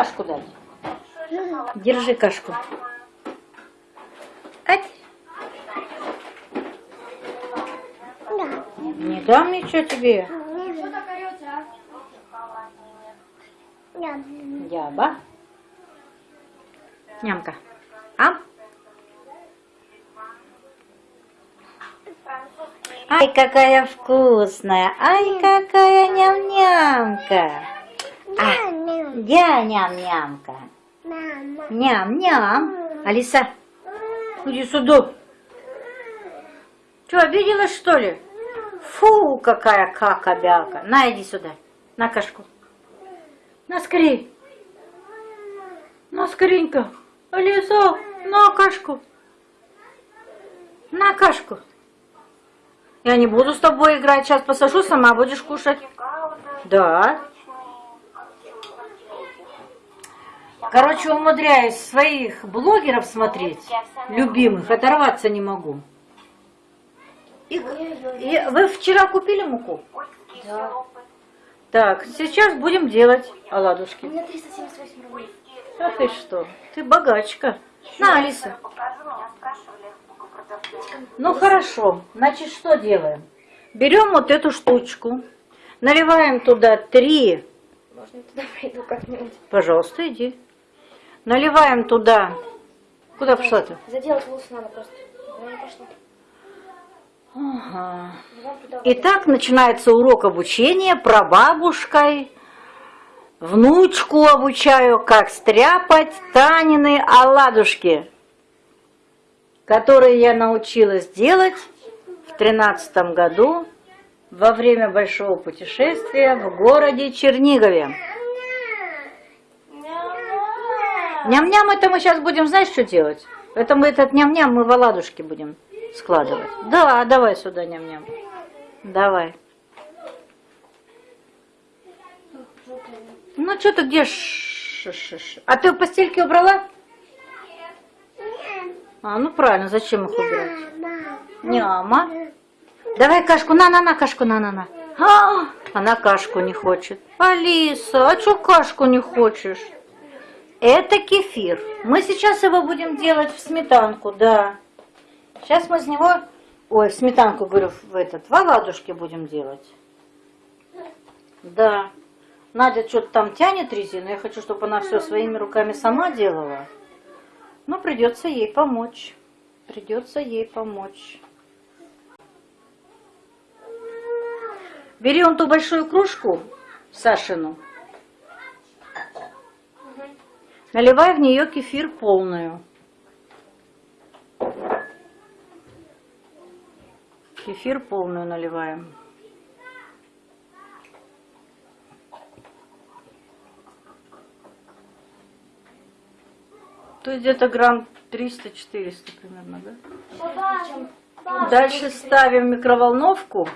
Кашку дать. Держи кашку. Ать. Да. Не дам ничего тебе. Яба. Нямка. А? Ай, какая вкусная. Ай, какая ням-нямка. А. я ням-нямка. Ням-ням. Алиса, иди сюда. Что, обиделась, что ли? Фу, какая кака-бяка. На, иди сюда. На кашку. На, скорее. На, скоренько. Алиса, на кашку. На кашку. Я не буду с тобой играть. Сейчас посажу, сама будешь кушать. Да. Короче, умудряюсь своих блогеров смотреть, любимых, оторваться не могу. И, и вы вчера купили муку? Да. Так, сейчас будем делать У оладушки. меня 378 рублей. А ты что? Ты богачка. На, Алиса. Ну хорошо, значит что делаем? Берем вот эту штучку, наливаем туда три, Можно я туда пойду как-нибудь? пожалуйста, иди. Наливаем туда, куда пошла ты? Заделать волосы надо просто. Я не пошла. Ага. Итак, начинается урок обучения прабабушкой. Внучку обучаю, как стряпать Танины оладушки, которые я научилась делать в тринадцатом году во время большого путешествия в городе Чернигове. Ням-ням, это мы сейчас будем, знаешь, что делать? Это мы этот ням-ням мы в оладушки будем складывать. Да, давай сюда ням-ням. Давай. Ну, что ты где? ш- ш- ш- А ты постельки убрала? А, ну правильно, зачем их убирать? Няма. Давай кашку, на-на-на, кашку, на-на-на. А, она кашку не хочет. Алиса, а что кашку не хочешь? Это кефир. Мы сейчас его будем делать в сметанку, да. Сейчас мы с него, ой, в сметанку, говорю, в этот, в оладушки будем делать. Да. Надя что-то там тянет резину. Я хочу, чтобы она все своими руками сама делала. Но придется ей помочь. Придется ей помочь. Бери он ту большую кружку, Сашину. Наливай в нее кефир полную. Кефир полную наливаем. То есть где-то грамм 300-400 примерно, да? Дальше ставим микроволновку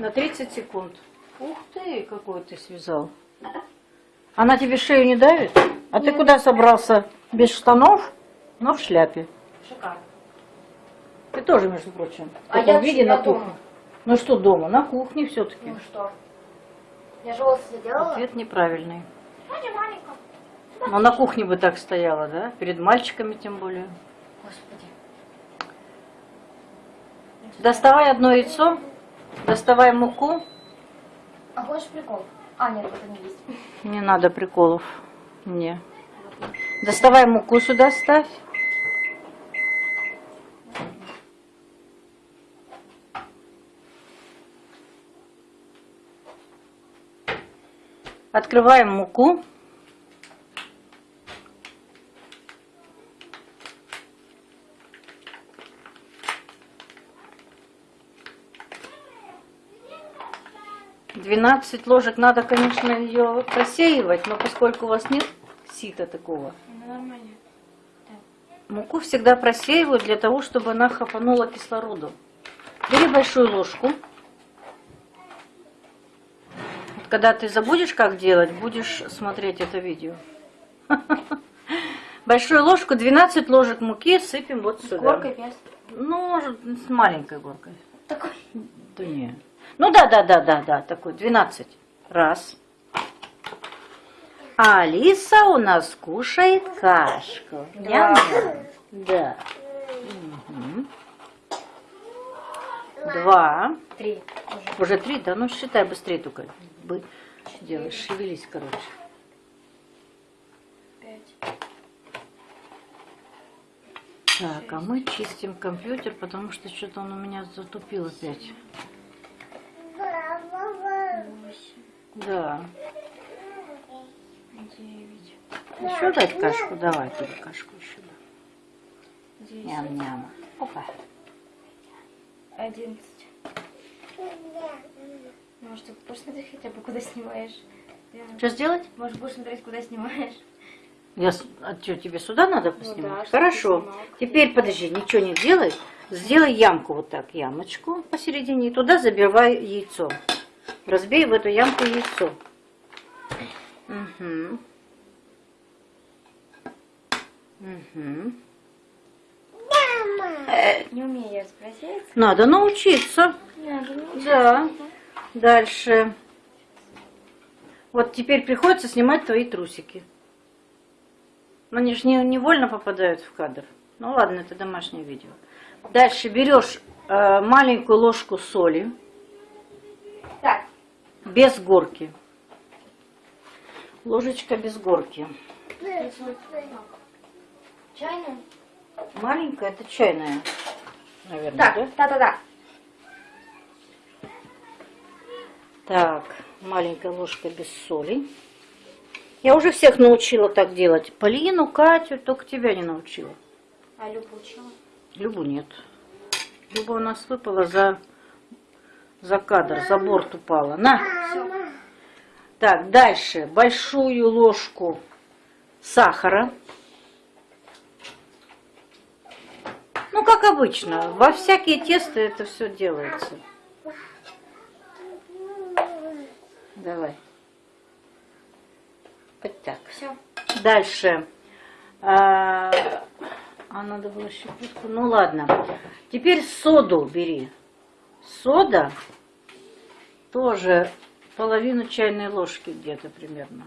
на 30 секунд. Ух ты, какой ты связал. Она тебе шею не давит? А ты куда собрался? Без штанов, но в шляпе. Шикарно. Ты тоже, между прочим. В А я виде на кухне. дома. Ну что дома? На кухне все-таки. Ну что? Я же волосы заделала? Ответ неправильный. Аня маленькая. Но на кухне бы так стояла, да? Перед мальчиками тем более. Господи. Доставай одно яйцо, доставай муку. А хочешь прикол? А, нет, это не есть. Не надо приколов. Не. Доставай муку сюда ставь. Открываем муку. Двенадцать ложек надо, конечно, ее просеивать, но поскольку у вас нет сита такого. Муку всегда просеиваю для того, чтобы она хапанула кислороду. Бери большую ложку. Вот когда ты забудешь, как делать, будешь смотреть это видео. Большую ложку, 12 ложек муки сыпем вот С сюда. горкой без. Ну, может, с маленькой горкой. Такой. Да не. Ну да, да, да, да, да, такой, 12. Раз. А Алиса у нас кушает кашку. Да. Два. Три уже. Три, да? Ну считай быстрее только. Делай, шевелись, короче. Так, а мы чистим компьютер, потому что что-то он у меня затупил опять. Да. Девять. Еще дать кашку? Давай тебе кашку еще. да. Ням-ням. Опа. Одиннадцать. Может, ты будешь смотреть хотя бы, куда снимаешь? Что сделать? Может, будешь смотреть, куда снимаешь? Я, а что, тебе сюда надо Ну поснимать? да, чтобы Хорошо. снимал. Теперь подожди, ничего не делай. Сделай ямку вот так, ямочку посередине, и туда забивай яйцо. Разбей в эту ямку яйцо. Угу. Угу. Не умею я спросить. Надо научиться. Надо научиться. Да. Дальше. Вот теперь приходится снимать твои трусики. Но они же не, невольно попадают в кадр. Ну ладно, это домашнее видео. Дальше берешь э, маленькую ложку соли без горки. Ложечка без горки. чайную? Маленькая, это чайная, наверное, Так, да? да-да-да. Так, маленькая ложка без соли. Я уже всех научила так делать. Полину, Катю, только тебя не научила. А Любу учила? Любу нет. Люба у нас выпала за, за кадр, за борт упала. На! Так, дальше. Большую ложку сахара. Ну, как обычно. Во всякие тесты это все делается. Давай. Вот так. Все. Дальше. А, а надо было щепотку. Ну ладно. Теперь соду бери. Сода тоже половину чайной ложки где-то примерно.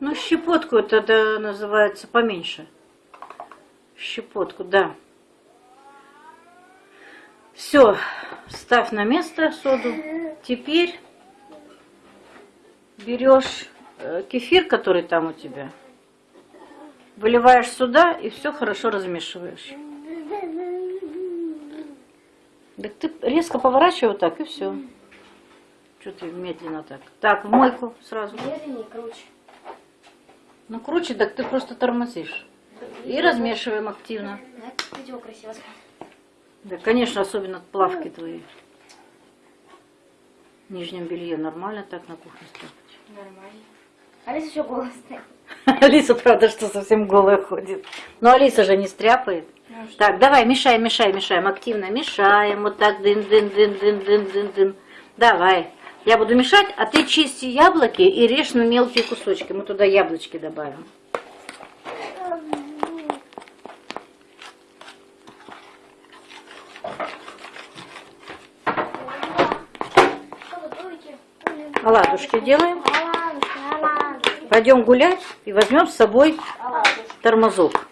Ну, щепотку это называется поменьше. Щепотку, да. Все, ставь на место соду. Теперь берешь э, кефир, который там у тебя, выливаешь сюда и все хорошо размешиваешь. Так ты резко поворачивай вот так и все. Что ты медленно так? Так, в мойку сразу. Медленнее, круче. Ну круче, так ты просто тормозишь. И размешиваем активно. Да, видео красиво. Да, конечно, особенно плавки твои. В нижнем белье нормально так на кухне стряпать. Нормально. Алиса еще голос стоит. Алиса, правда, что совсем голая ходит. Но Алиса же не стряпает. Ну, что? Так, давай, мешаем, мешаем, мешаем. Активно мешаем. Вот так, дын, дын, дын, дын, дын, дын, дын. Давай. Я буду мешать, а ты чисти яблоки и режь на мелкие кусочки. Мы туда яблочки добавим. Оладушки делаем. Пойдем гулять и возьмем с собой тормозок.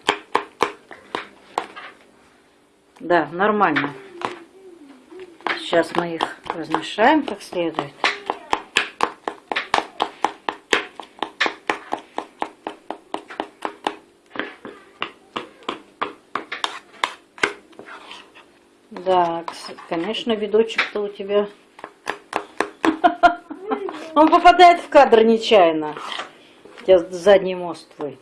Да, нормально. Сейчас мы их размешаем как следует. Да, конечно, видочек-то у тебя. Он попадает в кадр нечаянно. Тебя задний мост твой.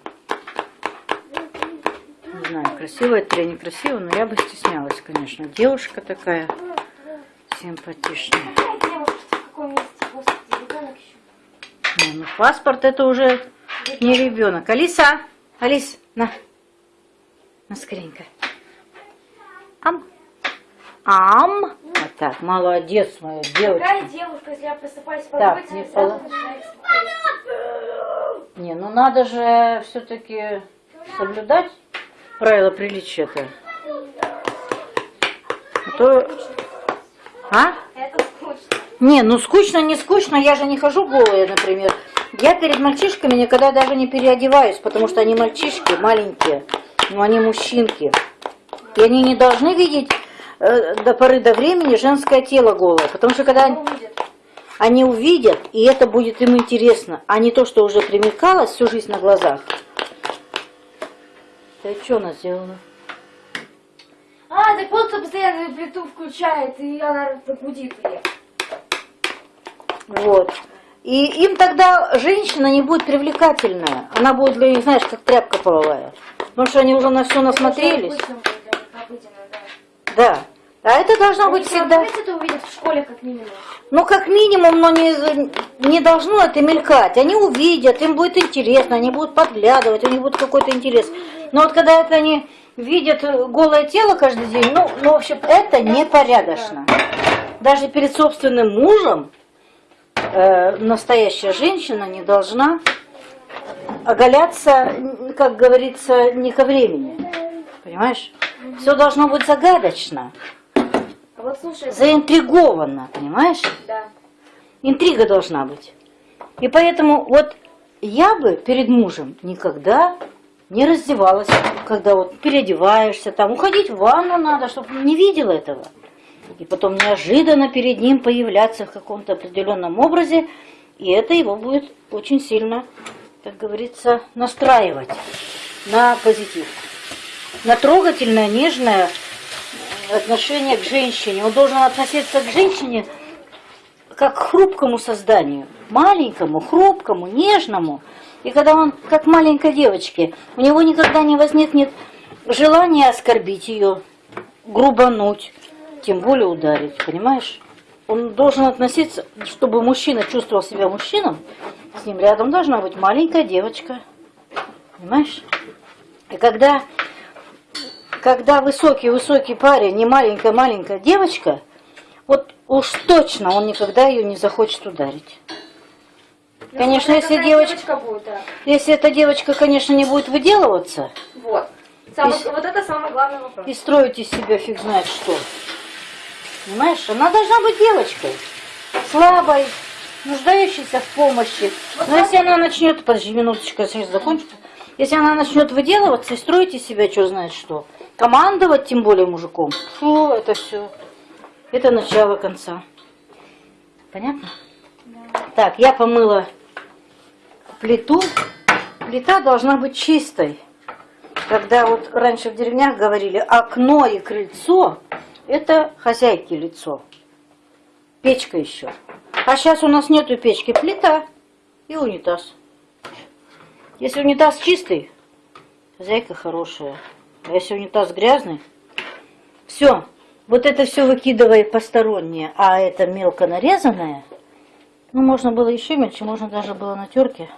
Не знаю, красиво это или некрасиво, но я бы стеснялась, конечно. Девушка такая симпатичная. Не, ну паспорт это уже не ребенок. Алиса, Алис, на, на скоренько. Ам, ам. Вот так, молодец моя девочка. Какая девушка, если я просыпаюсь по Так, работе, не сразу поло- начинаю. Не, ну надо же все-таки соблюдать правила приличия-то. А то... А? Не, ну скучно, не скучно, я же не хожу голая, например. Я перед мальчишками никогда даже не переодеваюсь, потому что они мальчишки маленькие, но они мужчинки. И они не должны видеть э, до поры до времени женское тело голое, потому что когда увидит? Они увидят, и это будет им интересно, а не то, что уже примелькалось всю жизнь на глазах. Ты что она сделала? А, так вот, постоянно плиту включает, и она гудит ее. Вот. И им тогда женщина не будет привлекательная. Она будет для них, знаешь, как тряпка половая. Потому что они уже на все насмотрелись. Да, обыденно, да. Да. А это должно быть Они всегда. всегда... это увидят в школе, как минимум. Ну, как минимум, но не, не должно это мелькать. Они увидят, им будет интересно, они будут подглядывать, у них будет какой-то интерес. Но вот когда это они видят голое тело каждый день, ну, ну в общем, это непорядочно. Даже перед собственным мужем э, настоящая женщина не должна оголяться, как говорится, не ко времени. Понимаешь? Все должно быть загадочно, вот слушай, заинтриговано, понимаешь? да. Интрига должна быть. И поэтому вот я бы перед мужем никогда не раздевалась, когда вот переодеваешься, там уходить в ванну надо, чтобы он не видел этого. И потом неожиданно перед ним появляться в каком-то определенном образе, и это его будет очень сильно, как говорится, настраивать на позитив. На трогательное, нежное отношение к женщине. Он должен относиться к женщине как к хрупкому созданию, маленькому, хрупкому, нежному. И когда он, как маленькой девочке, у него никогда не возникнет желания оскорбить ее, грубануть, тем более ударить, понимаешь? Он должен относиться, чтобы мужчина чувствовал себя мужчином, с ним рядом должна быть маленькая девочка, понимаешь? И когда, когда высокий-высокий парень, не маленькая-маленькая девочка, вот уж точно он никогда ее не захочет ударить. Ну, Конечно, если какая девочка- будет, да. Если эта девочка, конечно, не будет выделываться Вот. Самый- Если- Вот это самый главный вопрос. и строить из себя фиг знает что. Понимаешь, она должна быть девочкой, слабой, нуждающейся в помощи. Но если она начнет, подожди минуточку, я сейчас закончу. Если она начнет выделываться и строить из себя что знает что, командовать тем более мужиком, фу, это все, это начало конца. Понятно? Так, я помыла плиту. Плита должна быть чистой. Когда вот раньше в деревнях говорили, окно и крыльцо – это хозяйки лицо. Печка еще. А сейчас у нас нету печки, плита и унитаз. Если унитаз чистый, хозяйка хорошая. А если унитаз грязный, все. Вот это все выкидывай постороннее, а это мелко нарезанное, ну, можно было еще мельче, можно даже было на терке.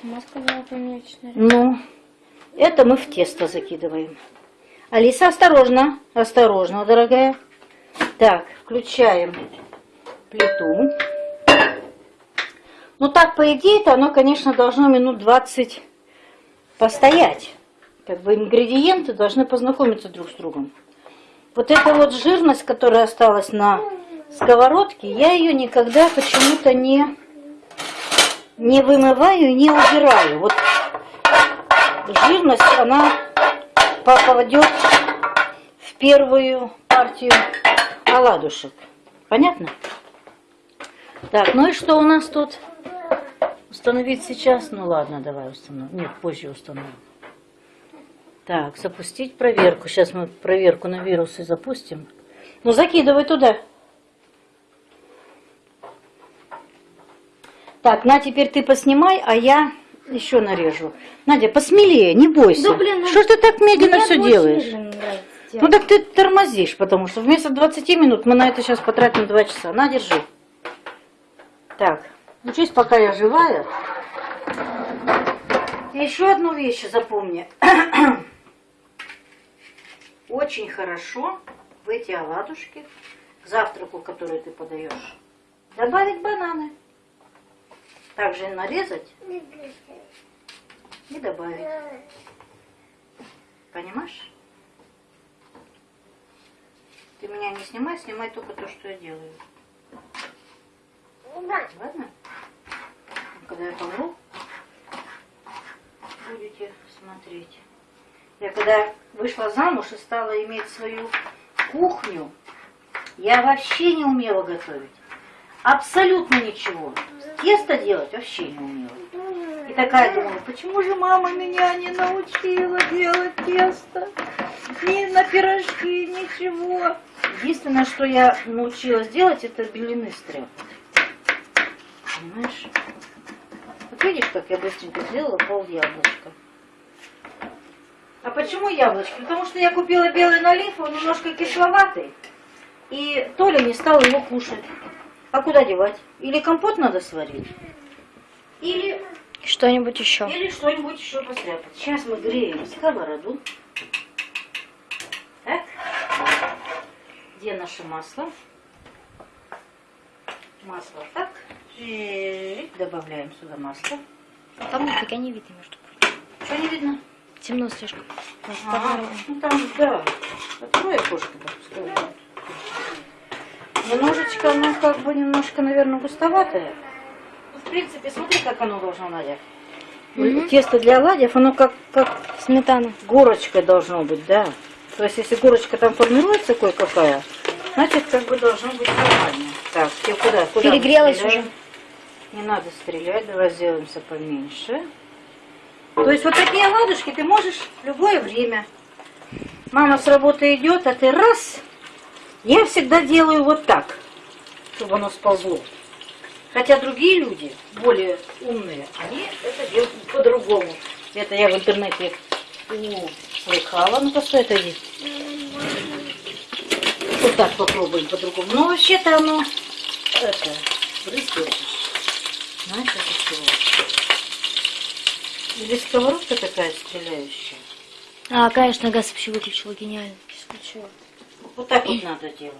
Сама сказала помельче, Ну, это мы в тесто закидываем. Алиса, осторожно, осторожно, дорогая. Так, включаем плиту. Ну так, по идее-то, оно, конечно, должно минут 20 постоять. Как бы ингредиенты должны познакомиться друг с другом. Вот эта вот жирность, которая осталась на сковородке, я ее никогда почему-то не, не вымываю и не убираю. Вот жирность, она попадет в первую партию оладушек. Понятно? Так, ну и что у нас тут? Установить сейчас? Ну ладно, давай установим. Нет, позже установим. Так, запустить проверку. Сейчас мы проверку на вирусы запустим. Ну, закидывай туда. Так, на, теперь ты поснимай, а я еще нарежу. Надя, посмелее, не бойся. Да, блин, ну, что ты так медленно все делаешь? медленно Ну так ты тормозишь, потому что вместо 20 минут мы на это сейчас потратим 2 часа. На, держи. Так, учись, пока я живая. Еще одну вещь запомни. Очень хорошо в эти оладушки, к завтраку, который ты подаешь, добавить бананы. Также нарезать и добавить. Понимаешь? Ты меня не снимай, снимай только то, что я делаю. Ладно? Когда я помру, будете смотреть. Я когда вышла замуж и стала иметь свою кухню, я вообще не умела готовить. Абсолютно ничего. Тесто делать вообще не умела. И такая думала, почему же мама меня не научила делать тесто? Ни на пирожки, ничего. Единственное, что я научилась делать, это белины стряпать. Понимаешь? Видишь, как я быстренько сделала пол яблочка. А почему яблочко? Потому что я купила белый налив, он немножко кисловатый. И Толя не стал его кушать. А куда девать? Или компот надо сварить, или, Что-нибудь еще. или что-нибудь еще постряпать. Сейчас мы греем сковороду. Так. Где наше масло? Масло так. И добавляем сюда масло. Там нифига не видно, между прочим. Что не видно? Темно слишком. А, ну там, да. Открой окошко, да. Немножечко, ну, как бы, немножко, наверное, густоватое. Ну, В принципе, смотри, как оно должно, Надя. Мгм. Тесто для оладьев, оно как, как Сметана. горочкой должно быть, да. То есть, если горочка там формируется кое-какая, значит, как бы должно быть нормально. Так, тебе куда? куда Перегрелась уже. Не надо стрелять, давай сделаемся поменьше. То есть вот такие оладушки ты можешь в любое время. Мама с работы идет, а ты раз. Я всегда делаю вот так, чтобы оно сползло. Хотя другие люди, более умные, они это делают по-другому. Это я в интернете услыхала. Ну-ка, стой, отойди. Вот так попробуем по-другому. Но вообще-то оно это, брызгает. Знаешь, это чего? Или сковородка такая стреляющая? А, конечно, газ вообще выключила. Гениально. Исключила. Вот так вот надо делать.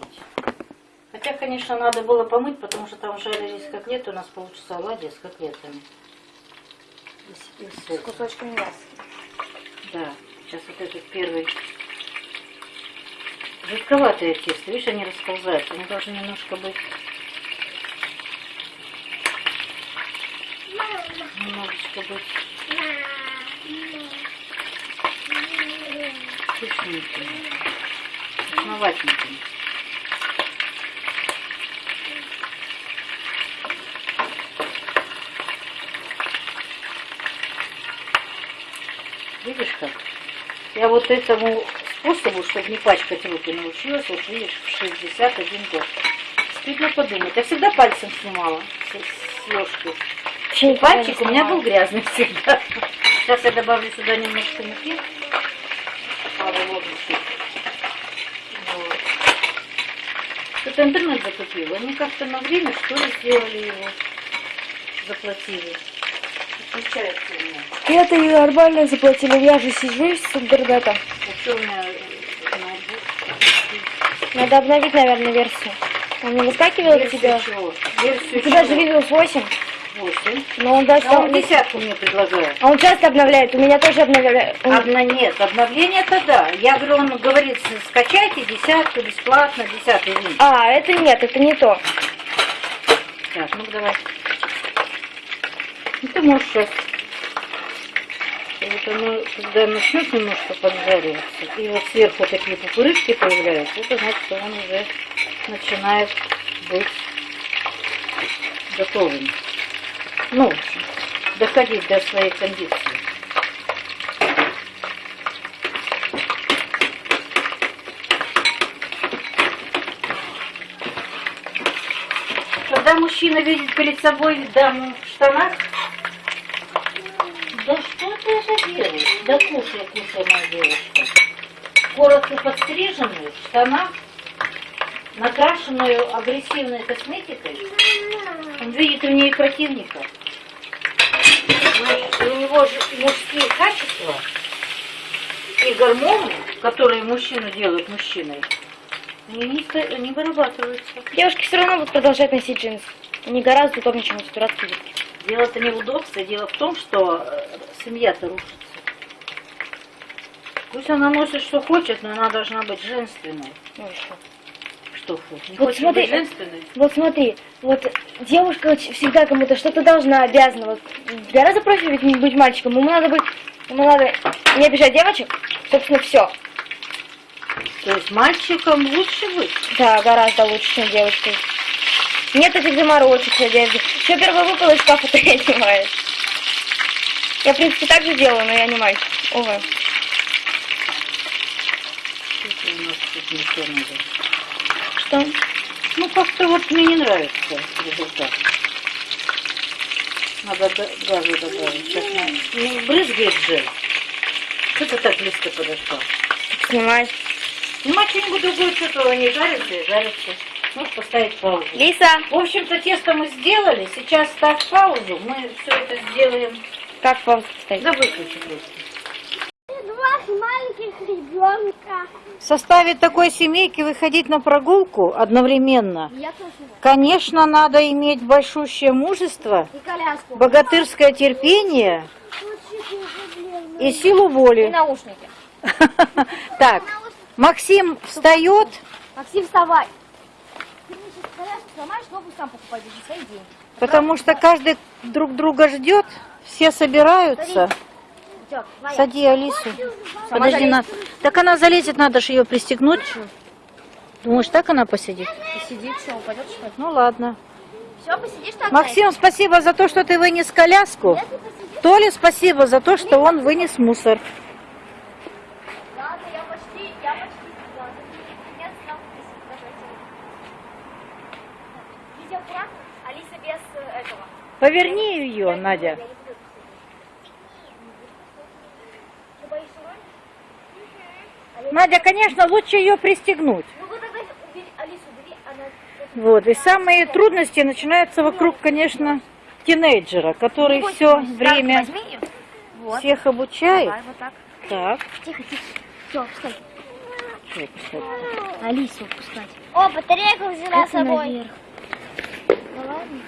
Хотя, конечно, надо было помыть, потому что там жарились котлеты, у нас получится оладьи с котлетами. И с- и с этим. кусочками мяса. Да, сейчас вот этот первый. Жидковатые тесто, видишь, они расползаются. Они должны немножко быть... Немножечко быть вкусненькими, основательненькими. Видишь как? Я вот этому способу, чтобы не пачкать руки, научилась, вот видишь, в 61 год. Стыдно подумать. Я всегда пальцем снимала с, с ложки. Никогда пальчик у меня был грязный всегда. Сейчас я добавлю сюда немножко муки. Пару ложечек. Вот. Что-то интернет закупил. Они как-то на время, что ли, сделали его. Заплатили. Включается у меня. Это и нормально заплатили. Я же сижу с интернета. У э? Надо обновить, наверное, версию. Он не выскакивал у Версию тебя? чего? Версию У тебя же чего? Windows 8. 8. Но он даже А он десятку мне предлагает. А он часто обновляет. У меня тоже обновляет. Он- Одна нет, обновление это да. Я говорю, он говорит, скачайте десятку бесплатно, десятый вин. А, это нет, это не то. Так, ну давай. Ты можешь сейчас. Вот оно, когда начнет немножко поджариваться, и вот сверху такие пупырышки появляются, это значит, что он уже начинает быть готовым. Ну, доходить до своей кондиции. Когда мужчина видит перед собой даму в штанах, да что ты это делаешь? Да кушай, кушай, моя девушка. Коротко подстриженную, в штанах, накрашенную агрессивной косметикой, он видит в ней противника. Значит, у него же мужские качества и гормоны, которые мужчину делают мужчиной, они не, не вырабатываются. Девушки все равно будут продолжать носить джинсы. Они гораздо удобнее, чем эти дурацкие. Дело-то не в удобстве, дело в том, что э, семья-то рушится. Пусть она носит, что хочет, но она должна быть женственной. Ну и что? Что хочет? Не Вот хочет смотри. быть женственной? Вот смотри, вот девушка всегда кому-то что-то должна, обязана. Вот гораздо проще ведь не быть мальчиком. Ему надо быть, ему надо не обижать девочек, собственно, все. То есть мальчикам лучше быть. Да, гораздо лучше, чем девочкой. Нет этих заморочек в одежде. Все первое выпало из шкафа, то я. Я, в принципе, так же делаю, но я не мальчик. Увы. Не то надо? Что? Ну, как-то вот мне не нравится результат. Надо га- газу добавить. Сейчас на... Не брызгает же. Что ты так близко подошла? Снимай. Снимать что-нибудь другое, что-то не жарится и жарится. Можешь поставить паузу. Лиса, В общем-то, тесто мы сделали. Сейчас ставь паузу. Мы все это сделаем. как паузу поставить? Да выключи просто. Два маленьких ребенка. В составе такой семейки выходить на прогулку одновременно. Конечно, надо иметь большущее мужество, И богатырское терпение и силу И воли. наушники. Так, Максим встает. Максим, вставай. Потому что каждый друг друга ждет, все собираются. Твоя. Сади Алису. Подожди, на... так она залезет, надо же ее пристегнуть. Думаешь, так она посидит? Сидит, что, упадет, что ли? Ну ладно. Все, посидишь так? Максим, спасибо за то, что ты вынес коляску. Толе спасибо за то, что он вынес мусор. Ладно, я почти, я почти. Ладно. Нет, там Видео аккуратно. Алиса без э, этого. Поверни ее, Надя. Я не буду. Ты боишься роль? Надя, конечно, лучше ее пристегнуть. Ну вот. И самые трудности начинаются вокруг, конечно, тинейджера, который все время всех обучает. Так. Тихо, тихо. Все, встань. Алису пускать. О, батарейку взяла с собой. Да ладно?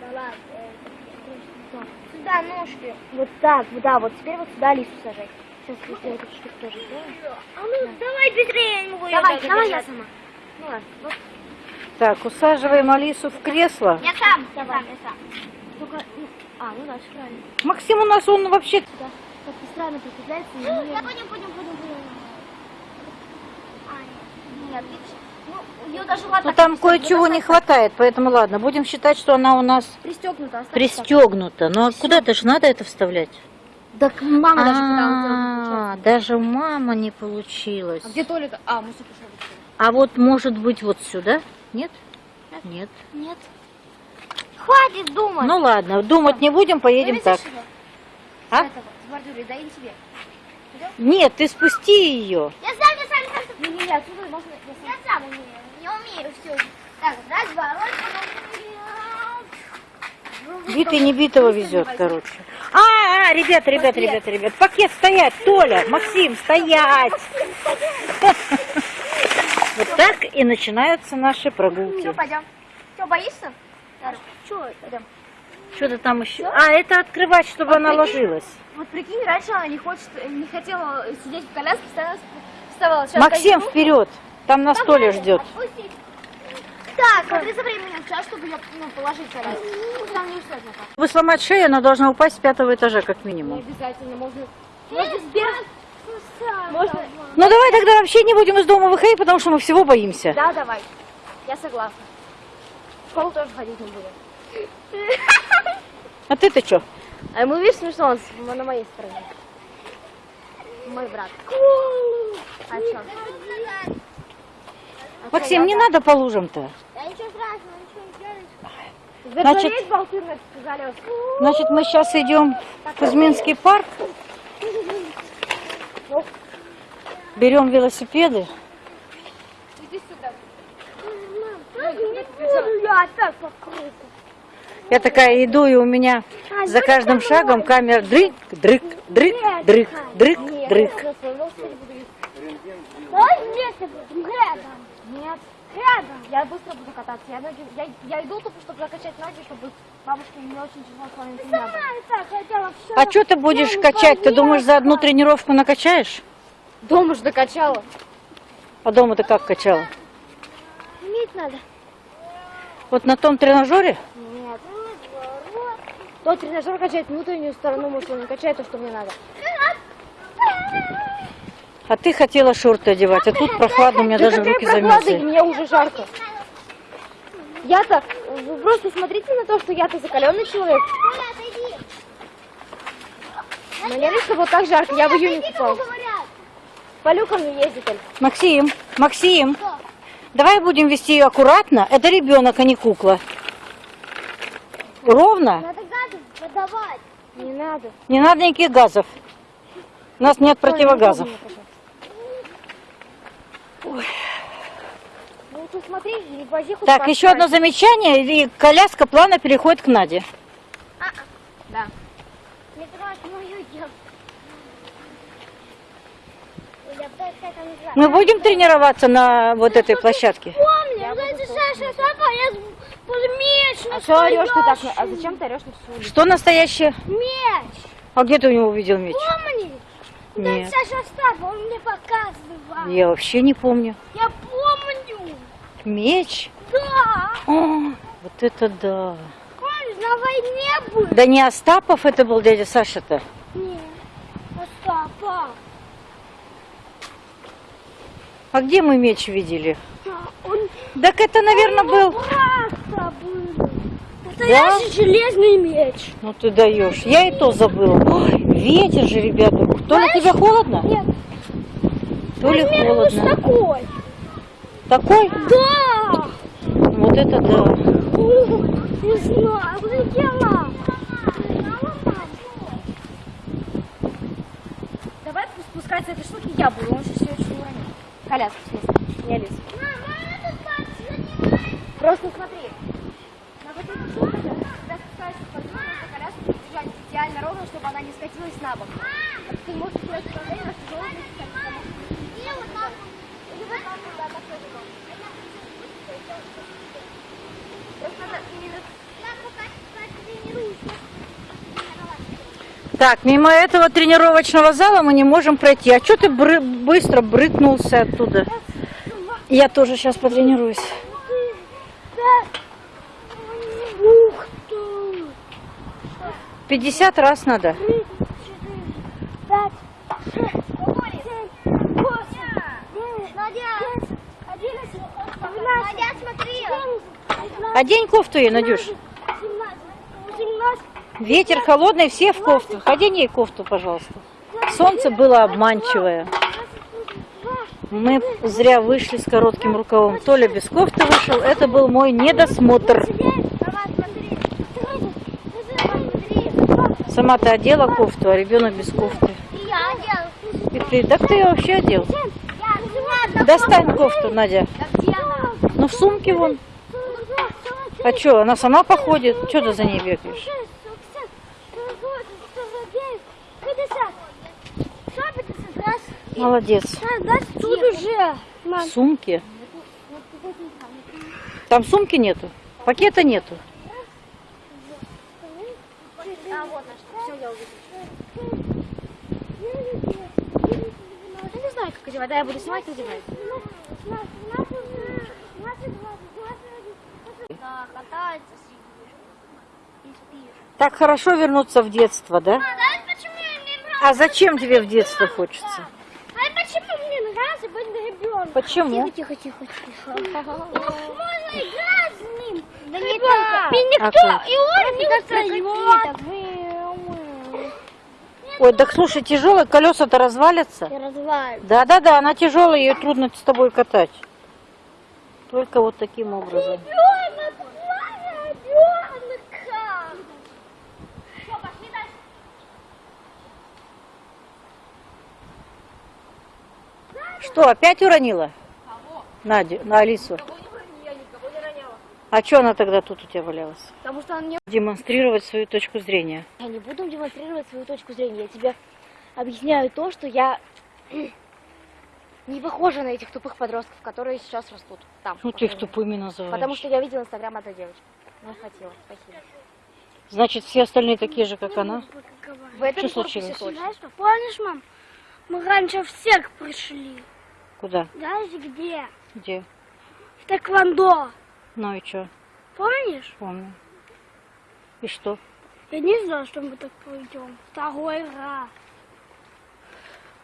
Да ладно. э, Сюда ножки. Вот так, да, вот теперь вот сюда Алису сажать. Сейчас я эту штуку тоже сделаю. А ну, давай быстрее, я не могу Давай, давай я сама. Ну ладно, вот. Так, усаживаем Алису в кресло. Я сам, я сам, я сам. Только, ну, а, ну да, правильно. Максим у нас, он вообще... Да, как-то странно прикрепляется. не- Я понял, понял, понял, понял. А, нет, ну, ее даже ладно. Ну там кое-чего не хватает, поэтому ладно, будем считать, что она у нас Пристегнута, пристегнута. Но куда-то же надо это вставлять. Так мама даже пыталась А, даже у мамы не получилось. А где Толик? А, мы все пошли. А вот может быть вот сюда? Нет? Нет. Нет. Хватит думать. Ну ладно, думать не будем, поедем так. А? Нет, ты спусти ее. Я сам, я сам, я сам. Не, не, не, отсюда можно, я сам. Я не умею все. Так, раз, два, раз, Битый не битого везет, короче. А, а, ребята, ребята, ребята, ребята, пакет стоять, Толя, Максим, стоять. Вот так и начинаются наши прогулки. Все, пойдем. Все, боишься? Че, пойдем. Что-то там еще. А, это открывать, чтобы она ложилась. Вот прикинь, раньше она не хочет, не хотела сидеть в коляске, вставала. Сейчас Максим, вперед. Там на столе ждет. Отпусти. Так, смотри за временем час, чтобы ее ну, положить коляску. Пусть там не пока. Вы сломать шею, она должна упасть с пятого этажа, как Не минимум. обязательно, можно... Можно сбер- Можно... Ну давай тогда вообще не будем из дома выходить, потому что мы всего боимся. Да, давай. Я согласна. В школу тоже ходить не будем. А ты-то что? А ему видишь смешно, он на моей стороне. Мой брат. А что? Максим, не надо по лужам-то. Ничего страшного, ничего не делаешь. Значит- Значит... мы сейчас идем в Кузьминский парк. Берем велосипеды. Иди сюда. Я так по кругу. Я такая иду, и у меня за каждым шагом камера дрык, дрык, дрык, дрык, дрык, дрык. Будем рядом. Я быстро буду кататься. Я, ноги, я, я иду тупо, чтобы закачать ноги, чтобы бабушке не очень тяжело с вами так хотела все. А что ты будешь качать? Ты думаешь, за одну тренировку накачаешь? Дома же докачала. А дома ты как качала? Иметь надо. Вот на том тренажере? Нет. Тот тренажер качает внутреннюю сторону мышцы, не качает то, что мне надо. А ты хотела шорты одевать, а тут прохладно, у меня Да даже руки замерзли. мне уже жарко. Я-то, вы просто смотрите на то, что я-то закаленный человек. Мне лично вот так жарко, я в июне купалась. Полюка мне ездит только. Максим, Максим, Что? давай будем вести ее аккуратно. Это ребенок, а не кукла. Ровно? Надо газы подавать. Не надо. Не надо никаких газов. У нас нет противогазов. Соня, не пожалуйста. Ну ты смотри, вози хоть Так, еще одно замечание, и коляска плавно переходит к Наде. Да. Не трогай мою девку. Мы будем тренироваться на вот этой площадке? Помню, Саша Сака, я с- меч А что орешь ты так? А зачем ты орешь на всю улицу? Что настоящее? Меч! А где ты у него увидел меч? Помни? Нет. Саша Остапа, он мне показывал. Я вообще не помню. Я помню. Меч? Да. О, вот это да. Помнишь, на войне был? Да не Остапов это был дядя Саша-то. Нет. Остапа. А где мы меч видели? Да, Он Так это, наверное, был... просто был. Настоящий железный меч. Ну ты даешь. Я и то забыла. Ой, ветер же, ребята. То ли тебе холодно, Нет, то ли примерно вот холодно. такой. Такой? Да. Вот это да. Не знаю, улетела. Давай спускаться с этой штуки я буду, он сейчас ее очень уронит. Коляску, в смысле, не Алису. Просто смотри. Так. Или мимо этого тренировочного зала мы не можем пройти. А что ты быстро брыкнулся оттуда? Я тоже сейчас потренируюсь. Ух ты! 50 раз надо. Три, четыре, пять, шесть, семь, восемь, девять, десять, одиннадцать, двенадцать, Надя, смотри. Одень кофту ей, Надюш. Семнадцать, восемнадцать, Ветер холодный, все в кофтах. Одень ей кофту, пожалуйста. Солнце было обманчивое. Мы зря вышли с коротким рукавом. Толя без кофты вышел. Это был мой недосмотр. Давай, смотри. Давай, смотри. Сама ты одела кофту, а ребенок без кофты. И я одел. И ты, так ты ее вообще одел. Достань кофту, Надя. Ну в сумке вон. А что, она сама походит? Что ты за ней бегаешь? Молодец. Тут уже. В сумке? Там сумки нету? Пакета нету? А, вот наш. Все, я Я не знаю, как одевать. Да, я буду снимать и одевать. Да, катается. Так хорошо вернуться в детство, да? А? А зачем тебе в детство хочется? А почему мне нравится быть ребенком? Почему? Тихо, тихо, тихо. Можно играть с ним. Да не. И никто, и он не устает. Ой, так слушай, тяжелые колеса-то развалятся. Да-да-да, она тяжелая, ее трудно с тобой катать. Только вот таким образом. Ребенок, ребенка. Что, пошли дальше? Что, опять уронила? Надю, на Алису. А что она тогда тут у тебя валялась? Потому что он не... Демонстрировать свою точку зрения. Я не буду демонстрировать свою точку зрения. Я тебе объясняю то, что я не похожа на этих тупых подростков, которые сейчас растут там. Ну ты их тупыми называешь. Потому что я видела инстаграм одной девочки. Мне хватило, спасибо. Значит, все остальные такие же, как она? В этом Что случилось? Знаешь что, помнишь, мам, мы раньше всех пришли. Куда? Знаешь где? Где? В тэквондо. Ну и что? Помнишь? Помню. И что? Я не знала, что мы так пойдем. Второй раз.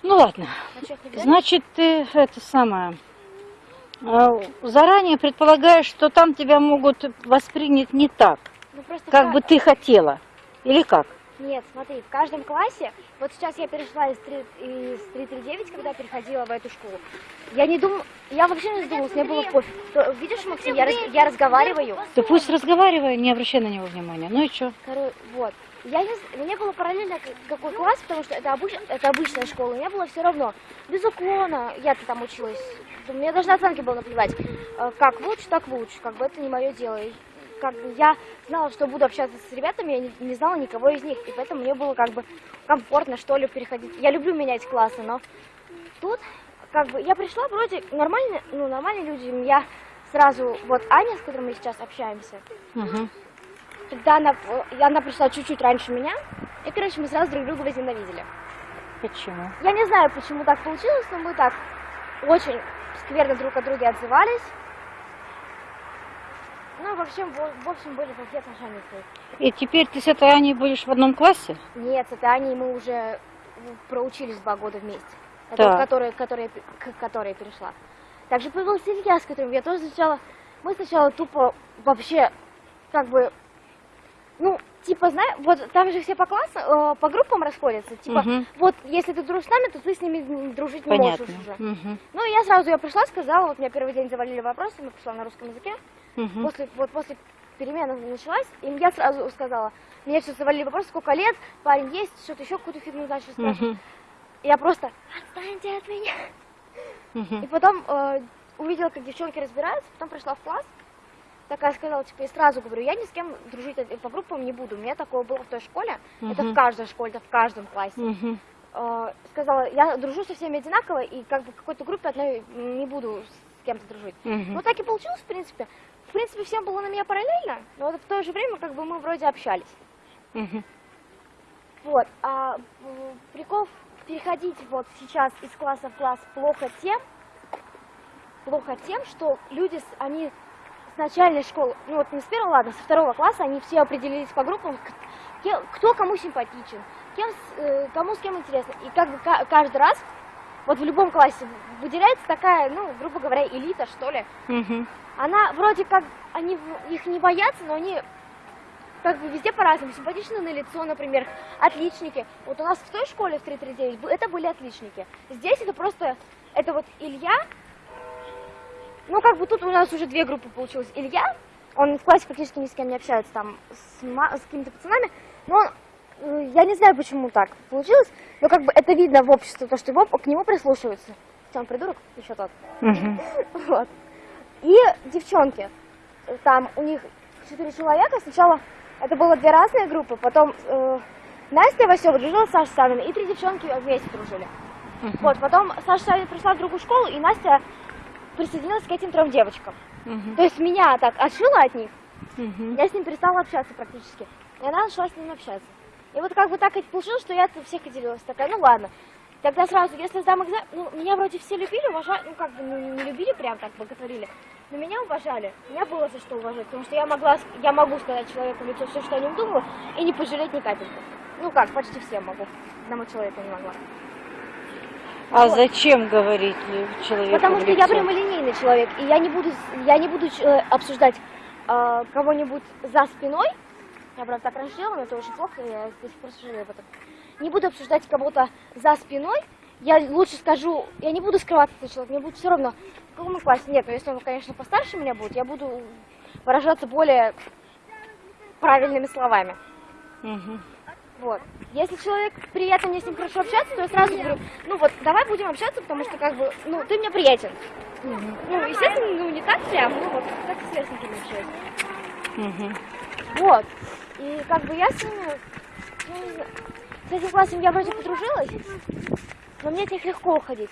Ну ладно. А? Значит, ты это самое... э, Заранее предполагаешь, что там тебя могут воспринять не так, Ну, как ка- бы ты хотела. Или как? Нет, смотри, в каждом классе, вот сейчас я перешла из, 3, из 339, когда переходила в эту школу, я не думаю, я вообще не задумалась, мне было пофиг. То- видишь, Максим, я, раз- я разговариваю, Ты пусть разговаривай, не обращай на него внимания. Ну и что? Короче, вот. Я не, мне было параллельно какой класс, потому что это, обыч- это обычная школа, мне было все равно. Без уклона, я-то там училась. Да Мне даже на оценки было наплевать. Э, Как лучше, так лучше. Как бы это не мое дело. Как бы я знала, что буду общаться с ребятами, я не, не знала никого из них. И поэтому мне было как бы комфортно, что ли, переходить. Я люблю менять классы, но тут как бы я пришла вроде нормальные, ну, нормальные люди. Я сразу, вот Аня, с которой мы сейчас общаемся, Мгм. когда она, э, она пришла чуть-чуть раньше меня, и, короче, мы сразу друг друга возненавидели. Почему? Я не знаю, почему так получилось, но мы так очень скверно друг от друга отзывались. Ну, в общем, в, в общем, были плохие отношения с ней. И теперь ты с этой Аней будешь в одном классе? Нет, с этой Аней мы уже проучились два года вместе. Это вот, которая, которая, к которой я перешла. Также появился Илья, с которым я тоже сначала... Мы сначала тупо вообще, как бы, ну, типа, знаешь, вот там же все по классам, э, по группам расходятся. Типа, Мгм. вот если ты дружишь с нами, то ты с ними дружить не можешь уже. Мгм. Ну, я сразу я пришла, сказала, вот меня первый день завалили вопросы, я пришла на русском языке. Мгм. После, вот после перемены началась, и я сразу сказала, мне все завалили вопросы, сколько лет, парень есть, что-то еще какую-то фигню начали спрашивать. И Я просто, отстаньте от меня. И Мгм. потом э, увидела, как девчонки разбираются, потом пришла в класс, такая сказала, типа, и сразу говорю, я ни с кем дружить э, по группам не буду. У меня такое было в той школе, это Мгм. в каждой школе, это в каждом классе. Э, сказала, я дружу со всеми одинаково, и как бы в какой-то группе одной не буду с кем-то дружить. Мгм. Ну так и получилось, в принципе. В принципе, всем было на меня параллельно, но вот в то же время как бы мы вроде общались. Мгм. Вот. А прикол переходить вот сейчас из класса в класс плохо тем, плохо тем, что люди, они с начальной школы, ну вот не с первого, ладно, со второго класса, они все определились по группам, кто кому симпатичен, кем, э, кому с кем интересно. И как бы ка- каждый раз, вот в любом классе выделяется такая, ну, грубо говоря, элита, что ли. Мгм. Она вроде как, они их не боятся, но они как бы везде по-разному. Симпатичны на лицо, например, отличники. Вот у нас в той школе, в 339, бу- это были отличники. Здесь это просто, это вот Илья, ну как бы тут у нас уже две группы получилось. Илья, он в классе практически ни с кем не общается, там, с, с какими-то пацанами, но он, я не знаю, почему так получилось, но как бы это видно в обществе, то, что его, к нему прислушиваются. Хотя он придурок, еще тот. Мгм. Вот. И девчонки, там у них четыре человека, сначала это было две разные группы, потом э, Настя Васева дружила с Сашей Савиной, и три девчонки вместе дружили. Мгм. Вот, потом Саша Савина пришла в другую школу, и Настя присоединилась к этим трем девочкам. Мгм. То есть меня так отшила от них, Мгм. я с ним перестала общаться практически. И она начала с ним общаться. И вот как бы так и получилось, что я от всех отделилась. Такая, ну ладно. Тогда сразу, если сдам экзамен, ну, меня вроде все любили, уважали, ну, как бы, ну, не любили прям так, боготворили, но меня уважали. Меня было за что уважать, потому что я могла, я могу сказать человеку в лицо все, что о нем думаю, и не пожалеть ни капельки. Ну как, почти все могу. Одному человеку не могла. А Вот. зачем говорить человеку Потому что я лицо? прямолинейный человек, и я не буду, я не буду э, обсуждать э, кого-нибудь за спиной. Я, правда, так раньше делала, но это очень плохо, я до сих пор сожалею об этом. Не буду обсуждать кого-то за спиной. Я лучше скажу, я не буду скрываться от человека, мне будет все равно, в каком он классе. Нет, но если он, конечно, постарше меня будет, я буду выражаться более правильными словами. Мгм. Вот. Если человек приятно мне с ним хорошо общаться, то я сразу говорю, ну вот, давай будем общаться, потому что как бы, ну, ты мне приятен. Ну, естественно, ну, не так прям, ну, вот, как с сверстниками общаюсь. Мгм. Вот. И как бы я с ними, ну, с этим классом я вроде подружилась, но мне от них легко уходить.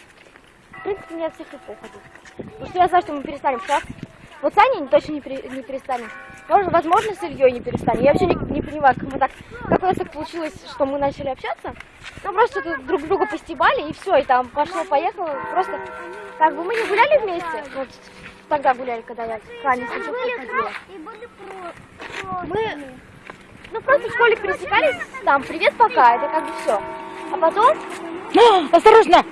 в принципе, мне от всех легко уходить. Потому что я знаю, что мы перестанем общаться. Вот с Аней точно не, пере- не перестанем. Может, возможно, с Ильей не перестанем. Я вообще не, не понимаю, как мы так, как у нас так получилось, что мы начали общаться. Ну, просто друг друга постебали, и все, и там пошло-поехало. Просто, как бы мы не гуляли вместе, вот тогда гуляли, когда я с Ильей ходила. И были про... Мы, ну, просто в школе пересекались, там, привет, пока, это как бы все. А потом, А, Осторожно!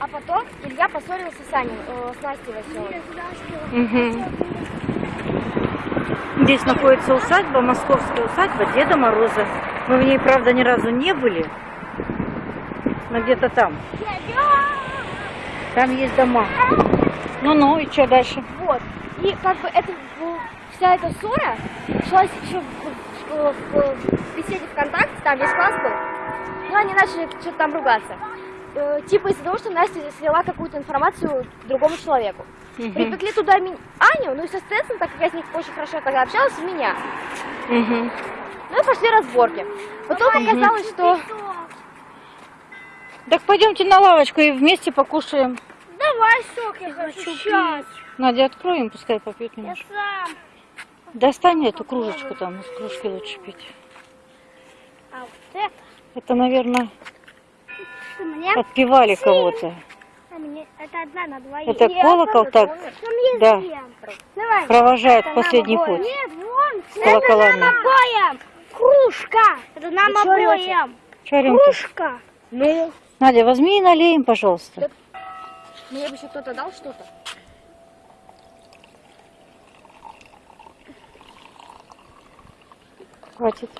а потом Илья поссорился с Аней, э, с Настей Василовой. Мгм. Здесь находится усадьба, московская усадьба Деда Мороза. Мы в ней, правда, ни разу не были, но где-то там. Там есть дома. Ну-ну, и что дальше? Вот. И как бы это ну, вся эта ссора началась еще в, в- в- беседе ВКонтакте, там весь класс был. Ну, они начали что-то там ругаться. Э, типа из-за того, что Настя слила какую-то информацию другому человеку. Припекли туда Аню, ну и, соответственно, так как я с них очень хорошо тогда общалась, меня. Мгм. Ну и пошли разборки. Потом оказалось, что... Так пойдемте на лавочку и вместе покушаем. Давай сок, я хочу сейчас. Надя, откроем, пускай попьет Я немножко. сам. Достань эту кружечку там, из кружки лучше пить. А вот это Это, наверное, мне, отпевали кого-то. а это одна на двоих. Это колокол так, есть да. Давай. провожает в последний путь. Нет, вон, С колоколами. нам обоим. Кружка. Это нам обоим. Кружка. Ну, Надя, возьми и налей им, пожалуйста. мне бы еще кто-то дал что-то. Хватит.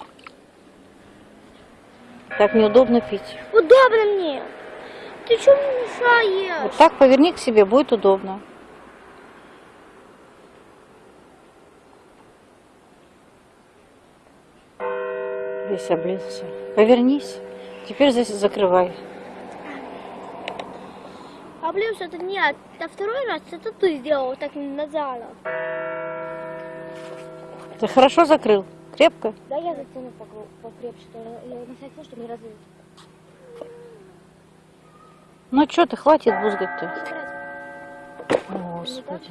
Так неудобно пить. Удобно мне. Ты что мне мешаешь? Вот так поверни к себе, будет удобно. Весь облился. Повернись. Теперь здесь закрывай. А плюс это нет. Это второй раз это ты сделал так назад. Ты хорошо закрыл? Крепко? Да, я затяну покрепче, что я на всякий случай, чтобы не разлить. Ну что ты, хватит бузгать-то. Господи.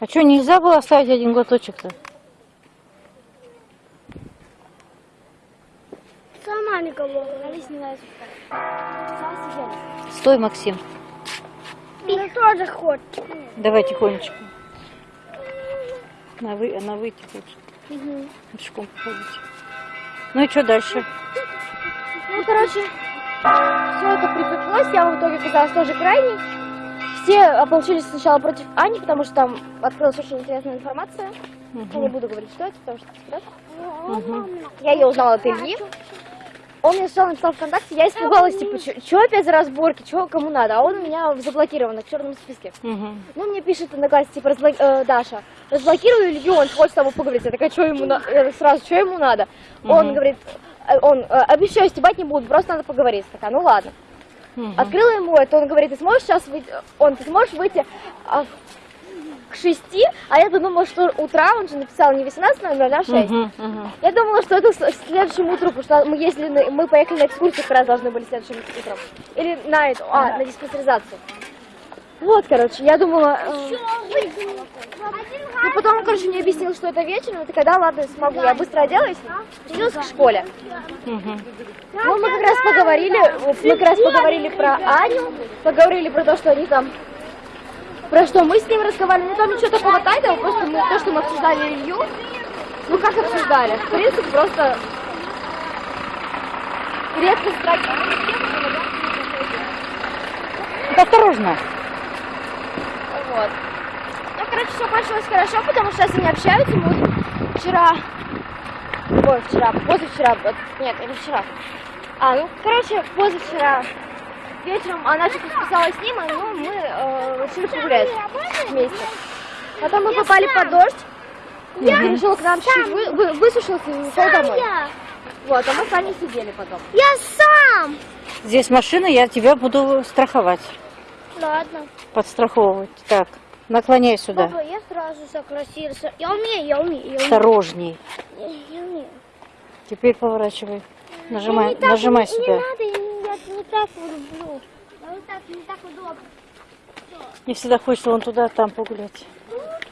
А что, нельзя было оставить один глоточек-то? Сама никого. Нались не нравится. Сама съела. Стой, Максим. Ты тоже хочешь. Давай тихонечко. На, вы, на выйти лучше. Пешком походить. Ну и что дальше? Ну, короче, все это припеклось, я в итоге оказалась тоже крайней. Все ополчились сначала против Ани, потому что там открылась очень интересная информация. Я не буду говорить, что это, потому что секрет. Мгм. Я ее узнала от Ильи. Он мне сначала написал ВКонтакте, я испугалась, типа, что опять за разборки, что кому надо, а он у меня заблокирован в черном списке. Мгм. Ну, мне пишет одноклассница, типа, разбло- э, Даша, разблокирую Илью, он хочет с тобой поговорить. Я такая, что ему на- э, сразу, что ему надо? Он Мгм. говорит, э, он, э, обещаю, стебать не буду, просто надо поговорить. Такая, ну ладно. Мгм. Открыла ему это, он говорит, ты сможешь сейчас выйти, он, ты сможешь выйти а, к шести, а я думала, что утра, он же написал не 18.00, а 6. Мгм, мгм. Я думала, что это с- следующим утром, потому что мы ездили, на- мы поехали на экскурсию, как раз должны были следующим утром. Или на эту, а, на диспансеризацию. Вот, короче, я думала... э, Ну, потом он, короче, мне объяснил, что это вечером, и ты когда, ладно, смогу. Я быстро оделась, спустилась к школе. Ну, мы как раз поговорили, мы как раз поговорили про Аню, поговорили про то, что они там, про что мы с ним разговаривали. Ну, там ничего такого тайного, просто мы, то, что мы обсуждали Илью, ну, как обсуждали? В принципе, просто редко страшно. Осторожно. Вот. Ну, короче, все кончилось хорошо, потому что сейчас они общаются. Мы вот вчера... Ой, вчера, позавчера, вот, нет, это вчера. А, ну, короче, позавчера вечером она что-то списалась с ним, и ну, мы э, решили погулять вместе. Потом мы попали под дождь. Я решила к нам чуть-чуть вы, вы- высушился и ушел домой. Вот, а мы с Аней сидели потом. Я сам. Здесь машина, я тебя буду страховать, Ладно. подстраховывать. Так, наклоняй сюда. Папа, я сразу согласился. Я умею, я умею, я умею. Осторожней. Я, я умею. Теперь поворачивай. Нажимай, нажимай Не сюда. надо, я не, я не так люблю. А вот так, не так удобно. Мне всегда хочется вон туда, там погулять.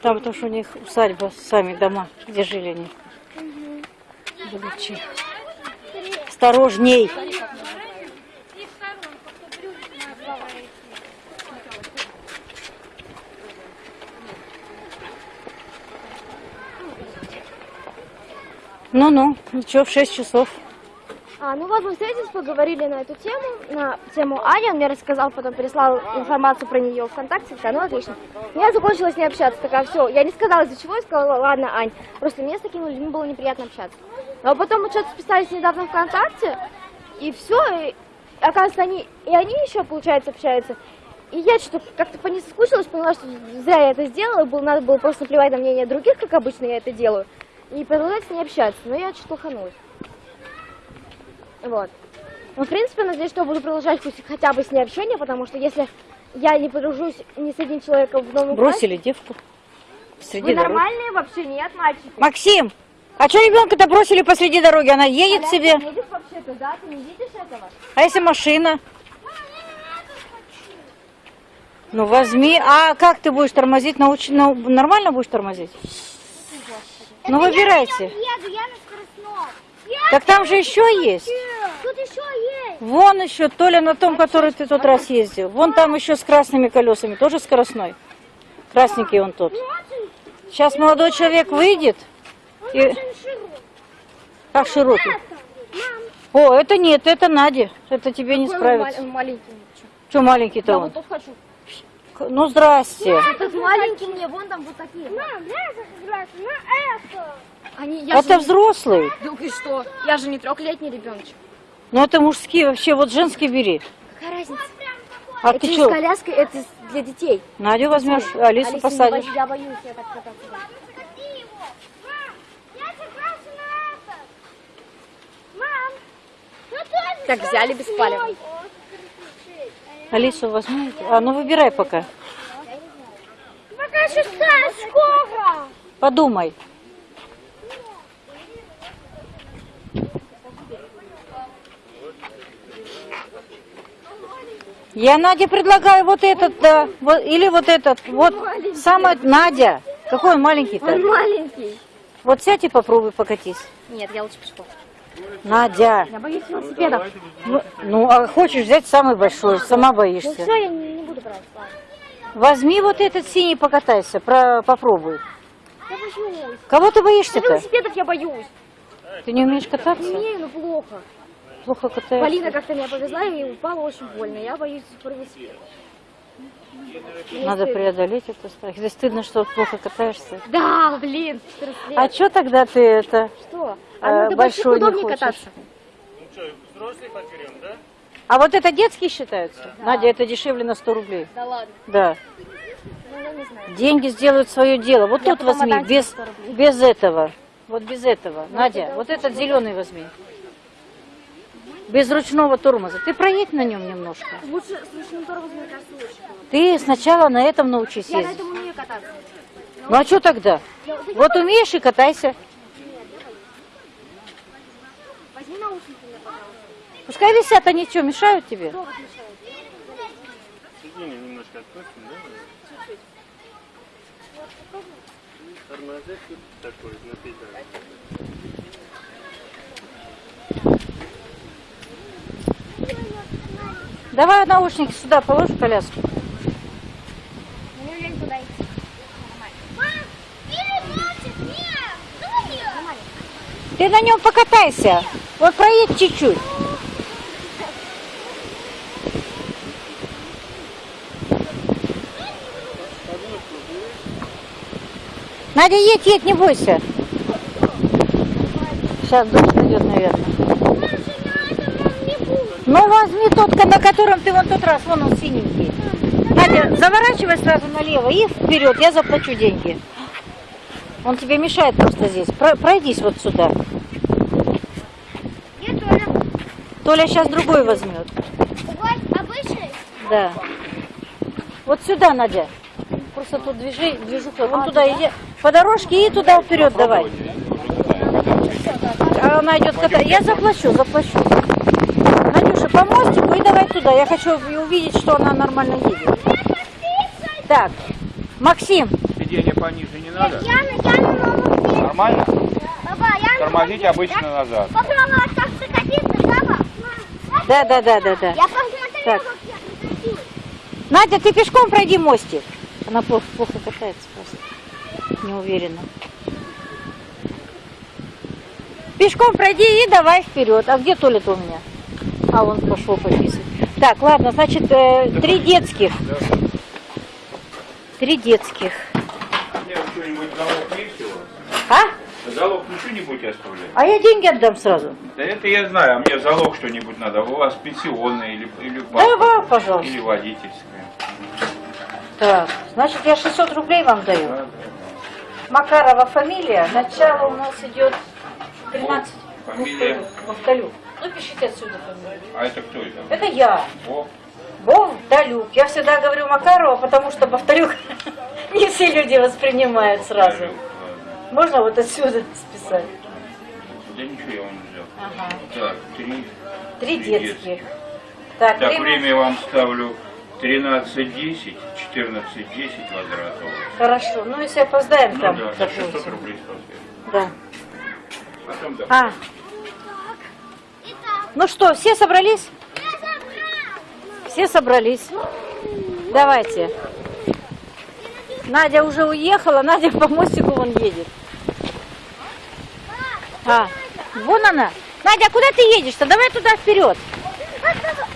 Там, потому что у них усадьба, сами дома, где жили они. Величи. Осторожней. Ну-ну, ничего, в 6 часов. А, ну вот мы встретились, поговорили на эту тему, на тему Ани, он мне рассказал, потом переслал информацию про нее ВКонтакте, сказал, ну отлично. Я закончила с ней общаться, такая, все, я не сказала из-за чего, я сказала, ладно, Ань, просто мне с такими людьми было неприятно общаться. Но потом мы что-то списались недавно ВКонтакте, и все, и оказывается, они, и они еще, получается, общаются. И я что-то как-то по ней соскучилась, поняла, что зря я это сделала, было, надо было просто наплевать на мнение других, как обычно я это делаю, и продолжать с ней общаться, но я что-то лоханулась. Вот. Ну, в принципе, надеюсь, что я буду продолжать пусть хотя бы с ней общение, потому что если я не подружусь ни с одним человеком в новом Бросили девку классе, среди вы дороги. нормальные вообще? Нет, мальчики? Максим, а что ребенка-то бросили посреди дороги? Она едет Коляска себе. едет вообще-то, да? Ты не видишь этого? А если машина? Ну возьми. А как ты будешь тормозить? Науч... нау- Нормально будешь тормозить? Ну выбирайте. Еду, я на. Так там же еще есть. Тут еще есть. Вон еще, Толя на том, который ты тот раз ездил. Вон там еще с красными колесами, тоже скоростной. Красненький он тот. Сейчас молодой человек выйдет. И... Как широкий? О, это нет, это Надя. Это тебе не справится. маленький. Что маленький-то Я он? вот хочу. Ну здрасте. Этот маленький мне, вон там вот такие. Мам, дай заграть на это. Они, я же Это не- взрослый. Ну и что? Я же не трехлетний ребеночек. Ну это мужские вообще, вот женский бери. Какая разница? А это ты что, коляской, это для детей. Надю возьмешь, Алису Алиса, не посадишь? Я боюсь, я так кататься. Ну Так взяли беспалевно. мной? Алису возьмете? А, ну выбирай пока. Пока шестая скоро. Подумай. Я Наде предлагаю вот этот, да, вот, или вот этот, вот, самый, Надя, какой он маленький-то? Он маленький. Вот сядь и попробуй покатись. Нет, я лучше пешком. Надя, Я боюсь велосипедов. ну, ну, а хочешь взять самый большой, сама Ну боишься. все, я не, не буду брать. ладно. Возьми вот этот синий, покатайся, про, попробуй. Я боюсь. Кого ты боишься-то? велосипедов я боюсь. Ты не умеешь кататься? Не умею, но плохо. Плохо катаешься? Полина как-то меня повезла и упала очень больно. Я боюсь велосипед. Мне Надо стыдно. преодолеть это страх. Если стыдно, что плохо катаешься. Да, блин, 14 лет. А что тогда ты это? что? э, А ну, до больших большой не хочешь? кататься. А вот это детские считаются? Надя, это дешевле на 100 рублей. Да ладно. Да. Ну, я не знаю. Деньги сделают свое дело. Вот Я тут возьми, без, 100 рублей. без этого. Вот без этого. Надя, вот этот зеленый возьми. Без ручного тормоза. Ты проедь на нем немножко. Лучше с ручным тормозом, мне кажется, лучше. Ты сначала на этом научись Я на ездить. этом умею кататься. Ну а что тогда? Вот умеешь и катайся. Возьми наушники мне, пожалуйста. Пускай висят, они что, мешают тебе? Что вас мешает? Сиденье немножко отпустим, Давай наушники сюда положь в коляску. Мне. Ты на нем покатайся. Вот проедь чуть-чуть. Надя, едь, едь, не бойся. Сейчас дождь идет, наверное. Ну, возьми тот, на котором ты вон тот раз, вон он синенький. Надя, заворачивай сразу налево и вперед, я заплачу деньги. Он тебе мешает просто здесь. Про- пройдись вот сюда. Толя сейчас другой возьмет. Обычный. Да. Вот сюда, Надя. Просто тут движи, движуха. Вон туда иди. По дорожке и туда вперед давай. А она идет кататься. Я заплачу, заплачу. Надюша, по мостику и давай туда. Я хочу увидеть, что она нормально едет. Так, Максим, Сиденье пониже не надо. Я я. Нормально? Папа, я на Тормозите обычно назад. Попробовала прокатиться, да, да, да, да, да. Я посмотрела, Так. как я прокатилась. Надя, ты пешком пройди мостик. Она плохо, плохо катается. Не уверена. Пешком пройди и давай вперед. А где туалет у меня? А, он пошел пописать. Так, ладно, значит, э, три детских. Три детских. А? Залог ничего не будете оставлять? А я деньги отдам сразу. Да это я знаю, а мне залог что-нибудь надо. У вас пенсионное или, или Давай, паспорт, пожалуйста. или водительское. Так, значит, я 600 рублей вам даю. Да, да. Макарова фамилия. Начало у нас идет 13. Фамилия? Мухталюк. Ну, пишите отсюда фамилию. А это кто это? Это я. О, Бовдалюк. Я всегда говорю Макарова, потому что Бовдалюк не все люди воспринимают сразу. Можно вот отсюда списать? Да ничего я вам не взял. Ага. Так, три. Три детских. Так, Так, время... время вам ставлю 13.10, 14.10 возврата. у вас. Хорошо. Ну, если опоздаем Ну там, да, за 600 допустим. рублей спасибо. Да. Потом да. А. Ну что, все собрались? Все собрались. Давайте. Надя уже уехала, Надя по мостику вон едет. А, вон она. Надя, куда ты едешь-то? Давай туда вперед.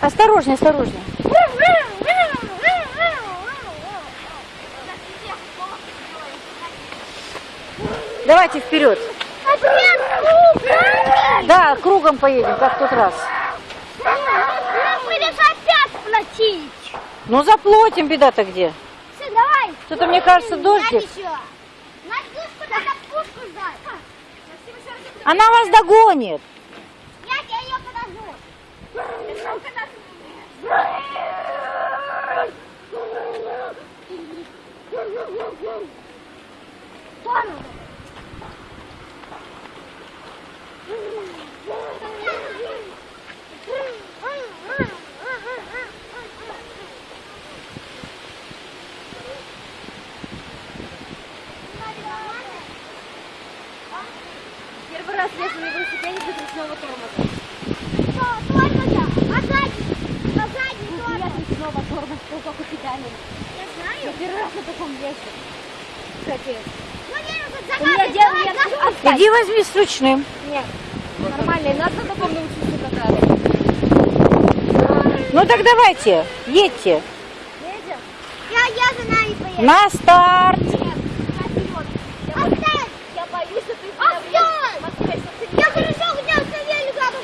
Осторожнее, осторожнее. Давайте вперед. Да, кругом поедем, как в тот раз. Ну заплатим, беда-то где? Все, давай. Что-то мне кажется дождик. Она вас догонит. Я тебя ее подожду. Первый раз езжу на велосипеде без ручного тормоза. А сзади? А сзади тоже? Нет ручного тормоза, только педали. Я знаю. Я первый раз на таком езжу. Капец. У меня я газуй. отстань. Иди возьми с ручным. Нет, нормально, и надо научиться кататься. Ну так давайте, едьте. Я, я за нами поеду. На старт. Отстань! Я боюсь, что ты Отстань! Я хорошо хотел с велика, то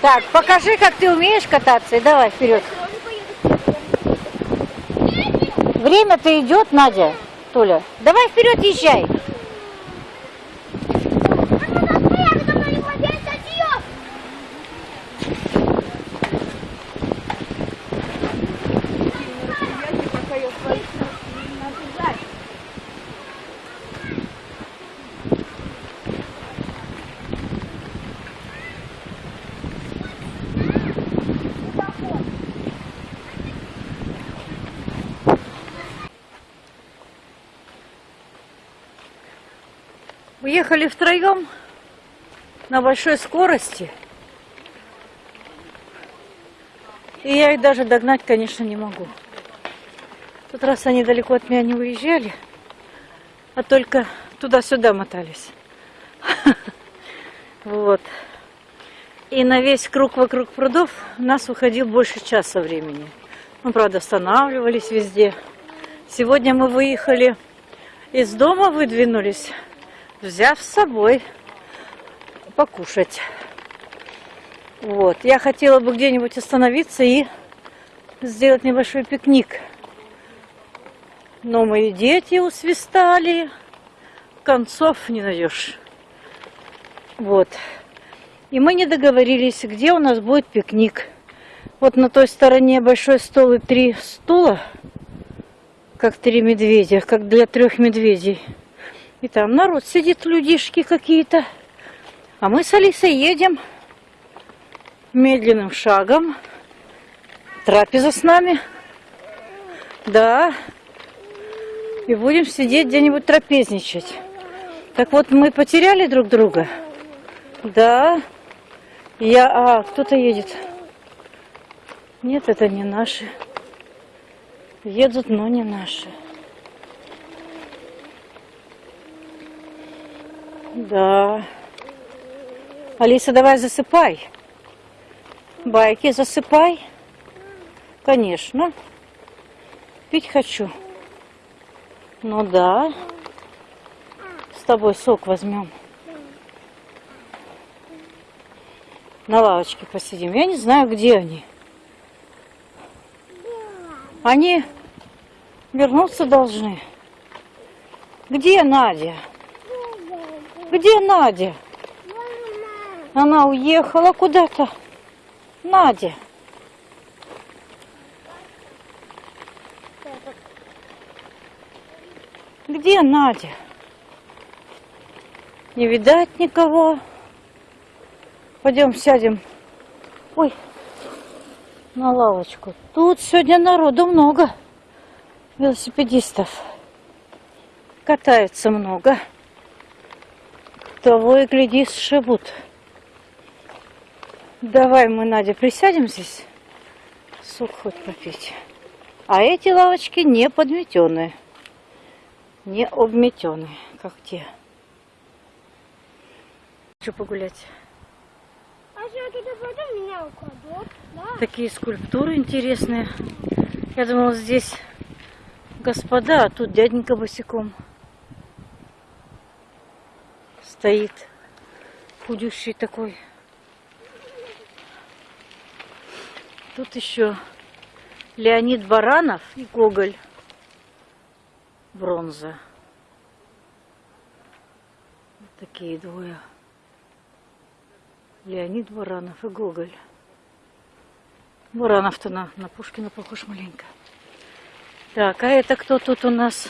Так, покажи, как ты умеешь кататься, и давай вперед. Время-то идет, Надя, Толя. Давай вперед езжай. Уехали втроем на большой скорости. И я их даже догнать, конечно, не могу. В тот раз они далеко от меня не уезжали, а только туда-сюда мотались. Вот. И на весь круг вокруг прудов у нас уходил больше часа времени. Мы, правда, останавливались везде. Сегодня мы выехали из дома, выдвинулись, взяв с собой покушать. Вот. Я хотела бы где-нибудь остановиться и сделать небольшой пикник. Но мои дети усвистали. Концов не найдешь. Вот. И мы не договорились, где у нас будет пикник. Вот на той стороне большой стол и три стула, как три медведя, как для трех медведей. И там народ сидит, людишки какие-то. А мы с Алисой едем медленным шагом. Трапеза с нами. Да. И будем сидеть где-нибудь трапезничать. Так вот, мы потеряли друг друга. Да. Я... А, кто-то едет. Нет, это не наши. Едут, но не наши. Да. Алиса, давай засыпай. Байки засыпай. Конечно. Пить хочу. Ну да. С тобой сок возьмем. На лавочке посидим. Я не знаю, где они. Они вернуться должны. Где Надя? Где Надя? Она уехала куда-то. Надя. Где Надя? Не видать никого. Пойдем сядем. Ой, на лавочку. Тут сегодня народу много. Велосипедистов. Катается много. Того и гляди, сшибут. Давай мы, Надя, присядем здесь. Сок хоть попить. А эти лавочки не подметенные. Не обметенные, как те. Хочу погулять. А? Такие скульптуры интересные. Я думала, здесь господа, а тут дяденька босиком стоит. Худющий такой. Тут еще Леонид Баранов и Гоголь. Бронза. Вот такие двое. Леонид Баранов и Гоголь. Баранов-то на, на Пушкина похож маленько. Так, а это кто тут у нас?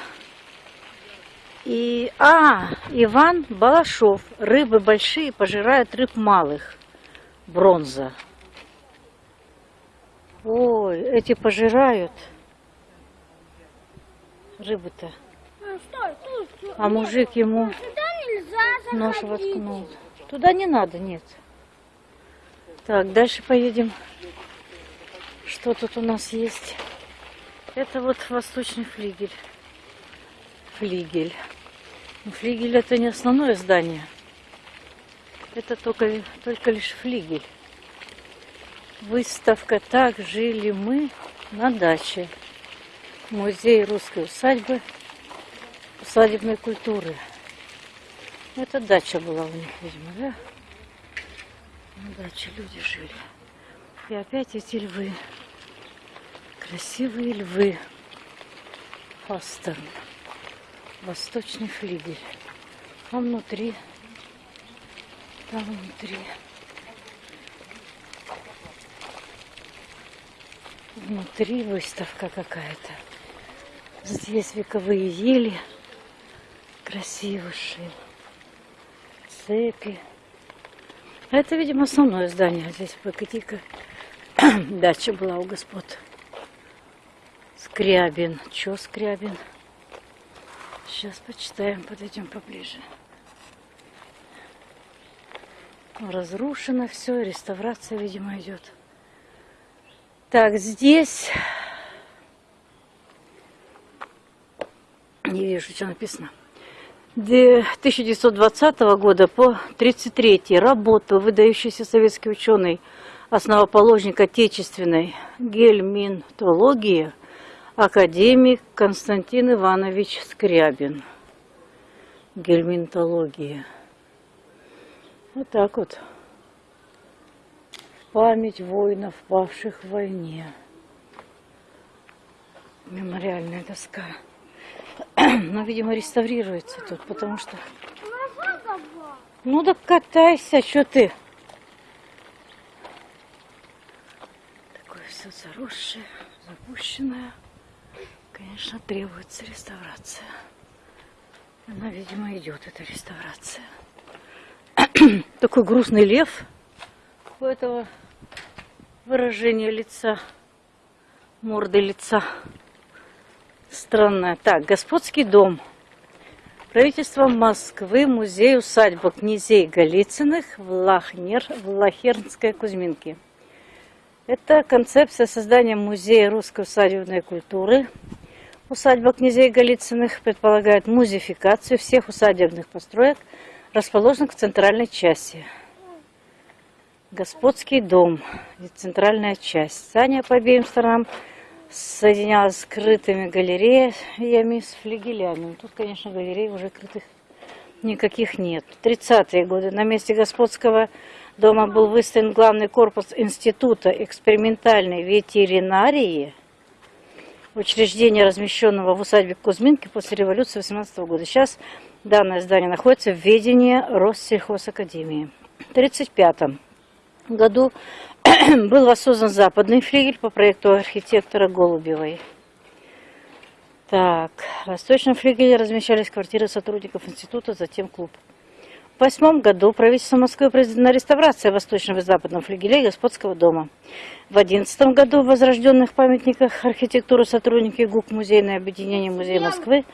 И, а, Иван Балашов. Рыбы большие пожирают рыб малых. Бронза. Ой, эти пожирают. Рыбы-то. А. А мужик ему нож воткнул. Туда не надо, нет. Так, дальше поедем. Что тут у нас есть? Это вот восточный флигель. Флигель. Флигель это не основное здание. Это только, только лишь флигель. Выставка «Так жили мы на даче». Музей русской усадьбы, усадебной культуры. Это дача была у них, видимо, да? На даче люди жили. И опять эти львы. Красивые львы. Фастерн. Восточный флигель. А внутри, там внутри. Внутри выставка какая-то. Здесь вековые ели. Красивейшие. Цепи. Это, видимо, основное здание. Здесь погоди-ка. Дача была у господ. Скрябин. Чё Скрябин? Сейчас почитаем, подойдем поближе. Разрушено все, реставрация, видимо, идет. Так, здесь не вижу, что написано. Де- 1920 года по 1933 работал выдающийся советский ученый, основоположник отечественной гельминтологии, академик Константин Иванович Скрябин. Гельминтология. Вот так вот. Память воинов, павших в войне. Мемориальная доска. Но, видимо, реставрируется тут, потому что... Ну да катайся, что ты? Такое все заросшее, запущенное. Конечно, требуется реставрация. Она, видимо, идет, эта реставрация. такой грустный лев у этого выражения лица, морды лица. Странное. Так, господский дом. Правительство Москвы, музей-усадьба князей Голицыных в, Лахнер, в Лахернской Кузьминке. Это концепция создания музея русской усадебной культуры. Усадьба князей Голицыных предполагает музеификацию всех усадебных построек, расположенных в центральной части. Господский дом, центральная часть. Здание по обеим сторонам соединялась с скрытыми галереями с флигелями. Тут, конечно, галерей уже крытых никаких нет. В 30-е годы на месте господского дома был выставлен главный корпус Института экспериментальной ветеринарии, учреждение, размещенного в усадьбе Кузьминки после революции 18 года. Сейчас данное здание находится в ведении Россельхозакадемии. В 1935 году был воссоздан западный флигель по проекту архитектора Голубевой. Так, в восточном флигеле размещались квартиры сотрудников института, затем клуб. В восьмом году правительство Москвы произведена реставрация восточного и западного флигелей господского дома. В одиннадцатом году в возрожденных памятниках архитектуры сотрудники ГУК Музейное объединение Музея Москвы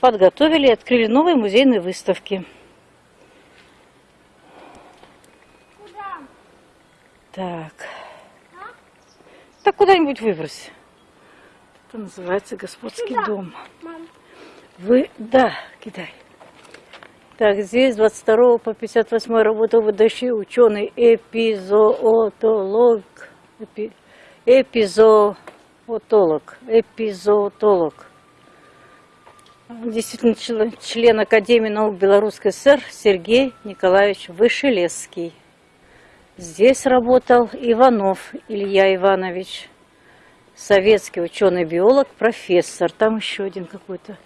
подготовили и открыли новые музейные выставки. Так. Так куда-нибудь выбрось. Это называется господский дом. Вы, да, кидай. Так, здесь 22 по 58 работал выдающий ученый эпизоотолог. Эпи, эпизоотолог. Эпизоотолог. Действительно член, член Академии наук Белорусской ССР Сергей Николаевич Вышелесский. Здесь работал Иванов Илья Иванович, советский ученый-биолог, профессор. Там еще один какой-то.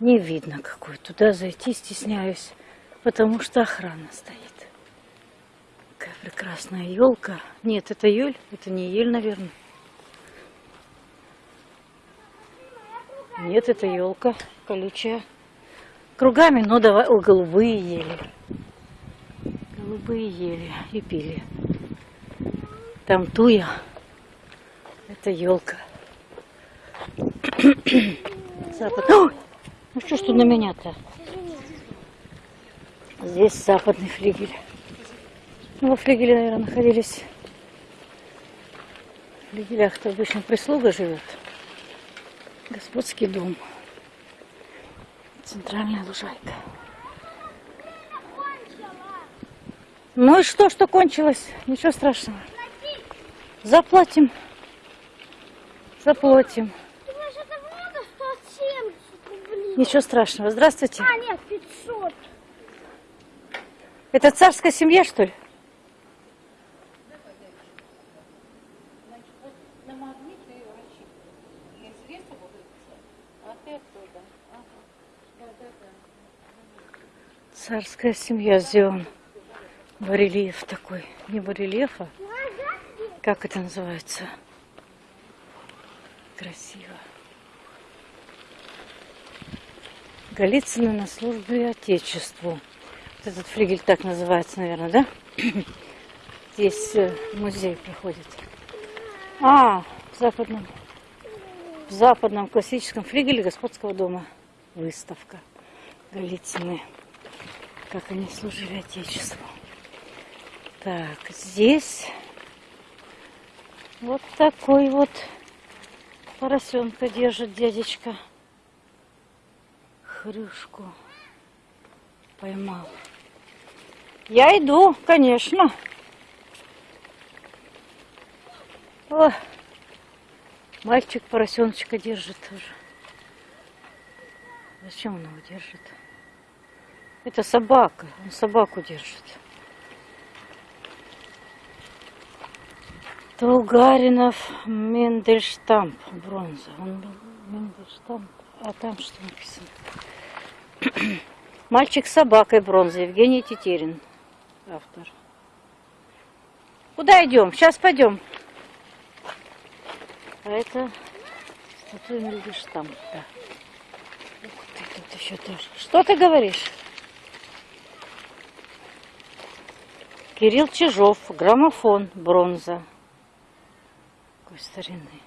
Не видно какой. Туда зайти стесняюсь, потому что охрана стоит. Какая прекрасная елка. Нет, это ель, это не ель, наверное. Нет, это елка колючая. Кругами, но давай, о, голубые ели голубые ели и пили. Там туя. Это елка. Запад. Ой! Ну что ж тут на меня-то? Здесь западный флигель. Ну, во флигеле, наверное, находились. В флигелях-то обычно прислуга живет. Господский дом. Центральная лужайка. Ну и что, что кончилось? Ничего страшного. Заплатим. Заплатим. Думаешь, это много? 170 рублей. Ничего страшного. Здравствуйте. А, нет, 500. Это царская семья, что ли? Царская семья Зион. Барельеф такой. Не барельефа. Как это называется? Красиво. Голицыны на службе Отечеству. Вот этот флигель так называется, наверное, да? Здесь э, музей проходит. А, в западном, в западном классическом флигеле господского дома выставка Голицыны. Как они служили Отечеству. Так, здесь вот такой вот поросенка держит дядечка. Хрюшку поймал. Я иду, конечно. О, мальчик поросеночка держит тоже. Зачем он его держит? Это собака, он собаку держит. Тугаринов Мендельштамп, бронза. Он Мендельштамп, а там что написано? Мальчик с собакой бронза, Евгений Тетерин, автор. Куда идем? Сейчас пойдем. А это статуя Мендельштамп, да. Ух ты, тут еще тоже. Что ты говоришь? Кирилл Чижов, граммофон, бронза. Какой старинный.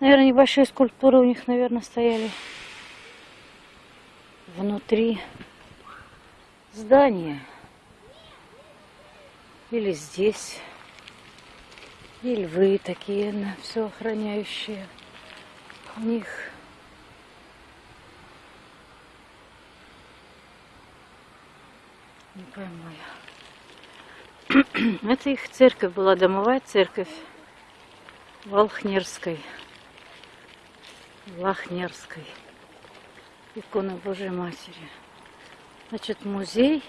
Наверное, небольшие скульптуры у них, наверное, стояли внутри здания. Или здесь. И львы такие, на все охраняющие. У них не пойму я. Это их церковь была, домовая церковь Волхнерской. Лахнерской. Икона Божьей Матери. Значит, музей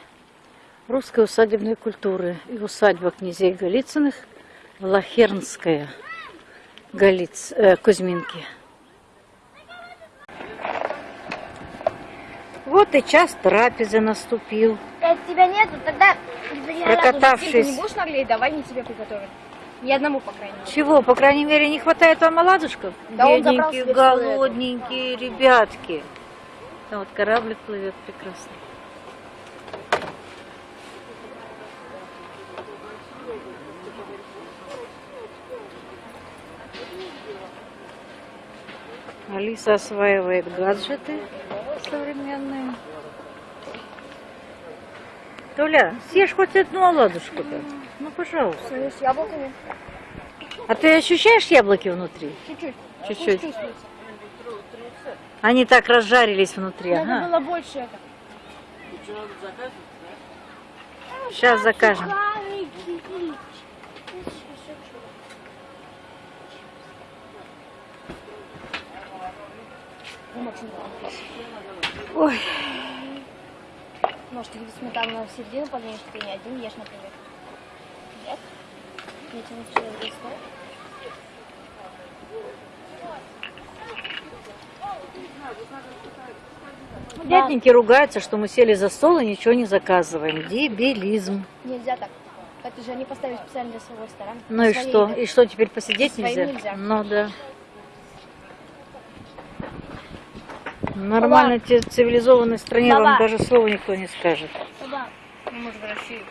русской усадебной культуры и усадьба князей Голицыных Лахернская Голиц, э, Кузьминки. Вот и час трапезы наступил. Э, тебя нету, тогда... Прокатавшись. Ты не будешь наглеть, давай не тебе приготовим. Ни одному, по крайней мере. Чего, по крайней мере, не хватает вам оладушков? Да Бедненькие, голодненькие ребятки. Там вот кораблик плывет прекрасно. Алиса осваивает гаджеты современные. Толя, съешь хоть одну оладушку-то. Ну, пожалуйста. С яблоками. А ты ощущаешь яблоки внутри? Чуть-чуть. Чуть-чуть. Они так разжарились внутри. Надо Ага. было больше это. Сейчас закажем. Ой, Может, ты сметану в середину подвинешь, ты не один ешь, например. Нет? Я тебе вчера дяденьки ругаются, что мы сели за стол и ничего не заказываем. Дебилизм. Нельзя так. Это же они поставили специально для своего ресторана. Ну и что? еды. И что, теперь посидеть нельзя? нельзя. Ну да. В нормальной цивилизованной стране вам Баба. даже слова никто не скажет. Баба, Ну, может, в России.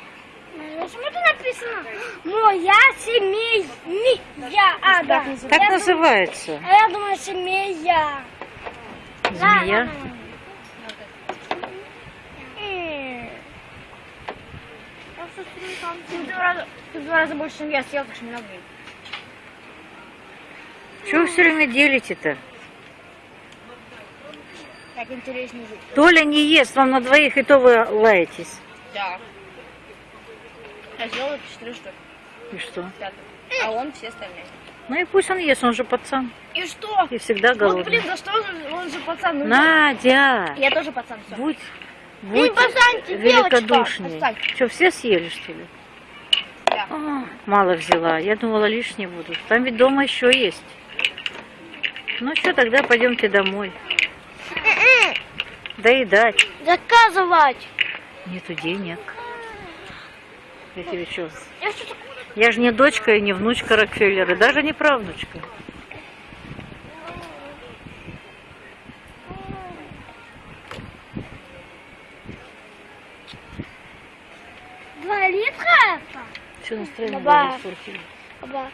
почему это написано? Моя семья. А, да. Так называется. А я думаю, семья. Змея. Ты в два раза, больше, чем я съел, так что не надо. Чего вы все время делите-то? Так интереснее жить. Толя не ест, вам на двоих и то вы лаетесь. Да. Я сделал это четыре штуки. И что? Пятый. А он все остальные. Ну и пусть он ест, он же пацан. И что? И всегда Вот, голодный. блин, да что он, он же пацан. ну, Надя, Я тоже пацан, все. будь, будь ты великодушнее. Что, все съели, что ли? Да. А, мало взяла. Я думала, лишние будут. Там ведь дома еще есть. Ну что, тогда пойдемте домой. Доедать. Заказывать. Нету денег. Я тебе что? Я что-то Я же не дочка и не внучка Рокфеллера, даже не правнучка. два литра это? Все настроение испортили. Баба.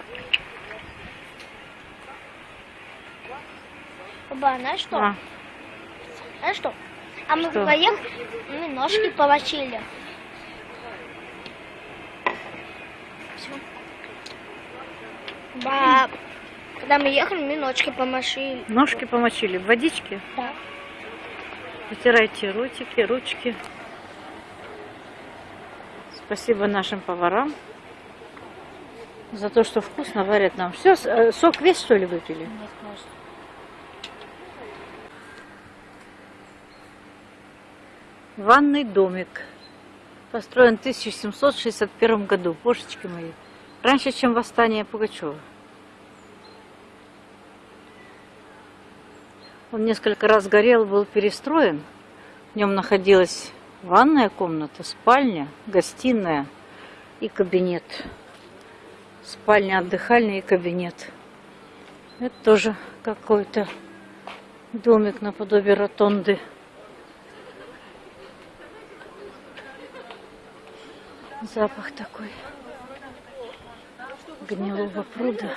Баба, знаешь что? А, Знаешь что? А мы Что? вдвоем мы ножки помочили. Баб, когда мы ехали, мы ножки помочили. ножки помочили в водичке. Да. Вытирайте ротики, ручки. Спасибо нашим поварам за то, что вкусно варят нам. Все, сок весь что ли выпили? Ванный домик. Построен в 1761 году. Божечки мои. Раньше, чем восстание Пугачева. Он несколько раз горел, был перестроен. В нем находилась ванная комната, спальня, гостиная и кабинет. Спальня отдыхальная и кабинет. Это тоже какой-то домик наподобие ротонды. Запах такой гнилого пруда.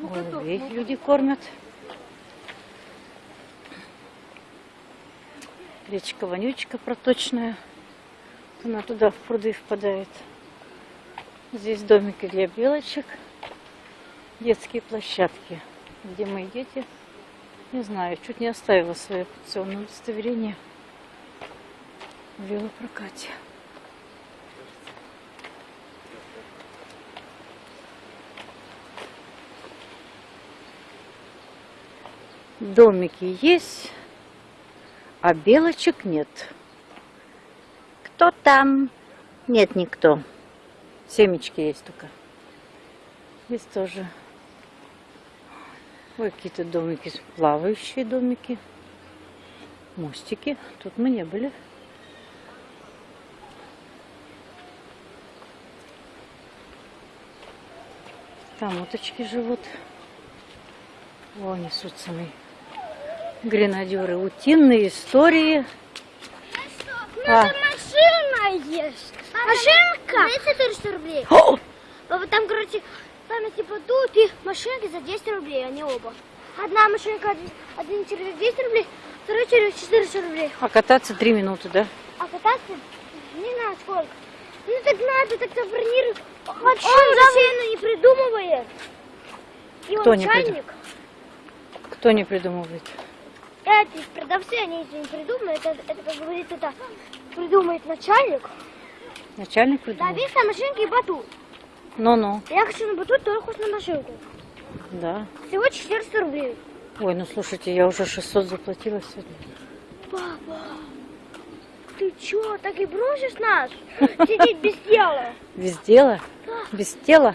Голубей люди кормят. Речка вонючка проточная. Она туда в пруды впадает. Здесь домики для белочек. Детские площадки, где мои дети, не знаю, чуть не оставила свое пенсионное удостоверение в велопрокате. Домики есть, а белочек нет. Кто там? Нет никто. Семечки есть только. Здесь тоже. Ой, какие-то домики, плавающие домики. Мостики. Тут мы не были. Там уточки живут. О, несутся мои гренадеры. Утиные истории. А, Машина есть. Машинка. 34 рублей. о, А Там, короче, там типа тут и машинки за 10 рублей, они оба. Одна машинка, один- один через 10 рублей, второй через 400 рублей. а кататься три минуты, да? А кататься не знаю сколько. Ну так надо, так забронируй. Он бассейну не придумывает. И Кто он не начальник. Кто не придумывает? Эти продавцы, они это не придумают. Это, это как говорится, это придумает начальник. Начальник Да, придумал? видишь, на машинке и батут. Ну-ну, Я хочу на батут, только хочешь на машинку. да. Всего 400 рублей. Ой, ну слушайте, я уже 600 заплатила сегодня. Папа, ты чё, так и бросишь нас? Сидеть без дела. Без дела? Без тела?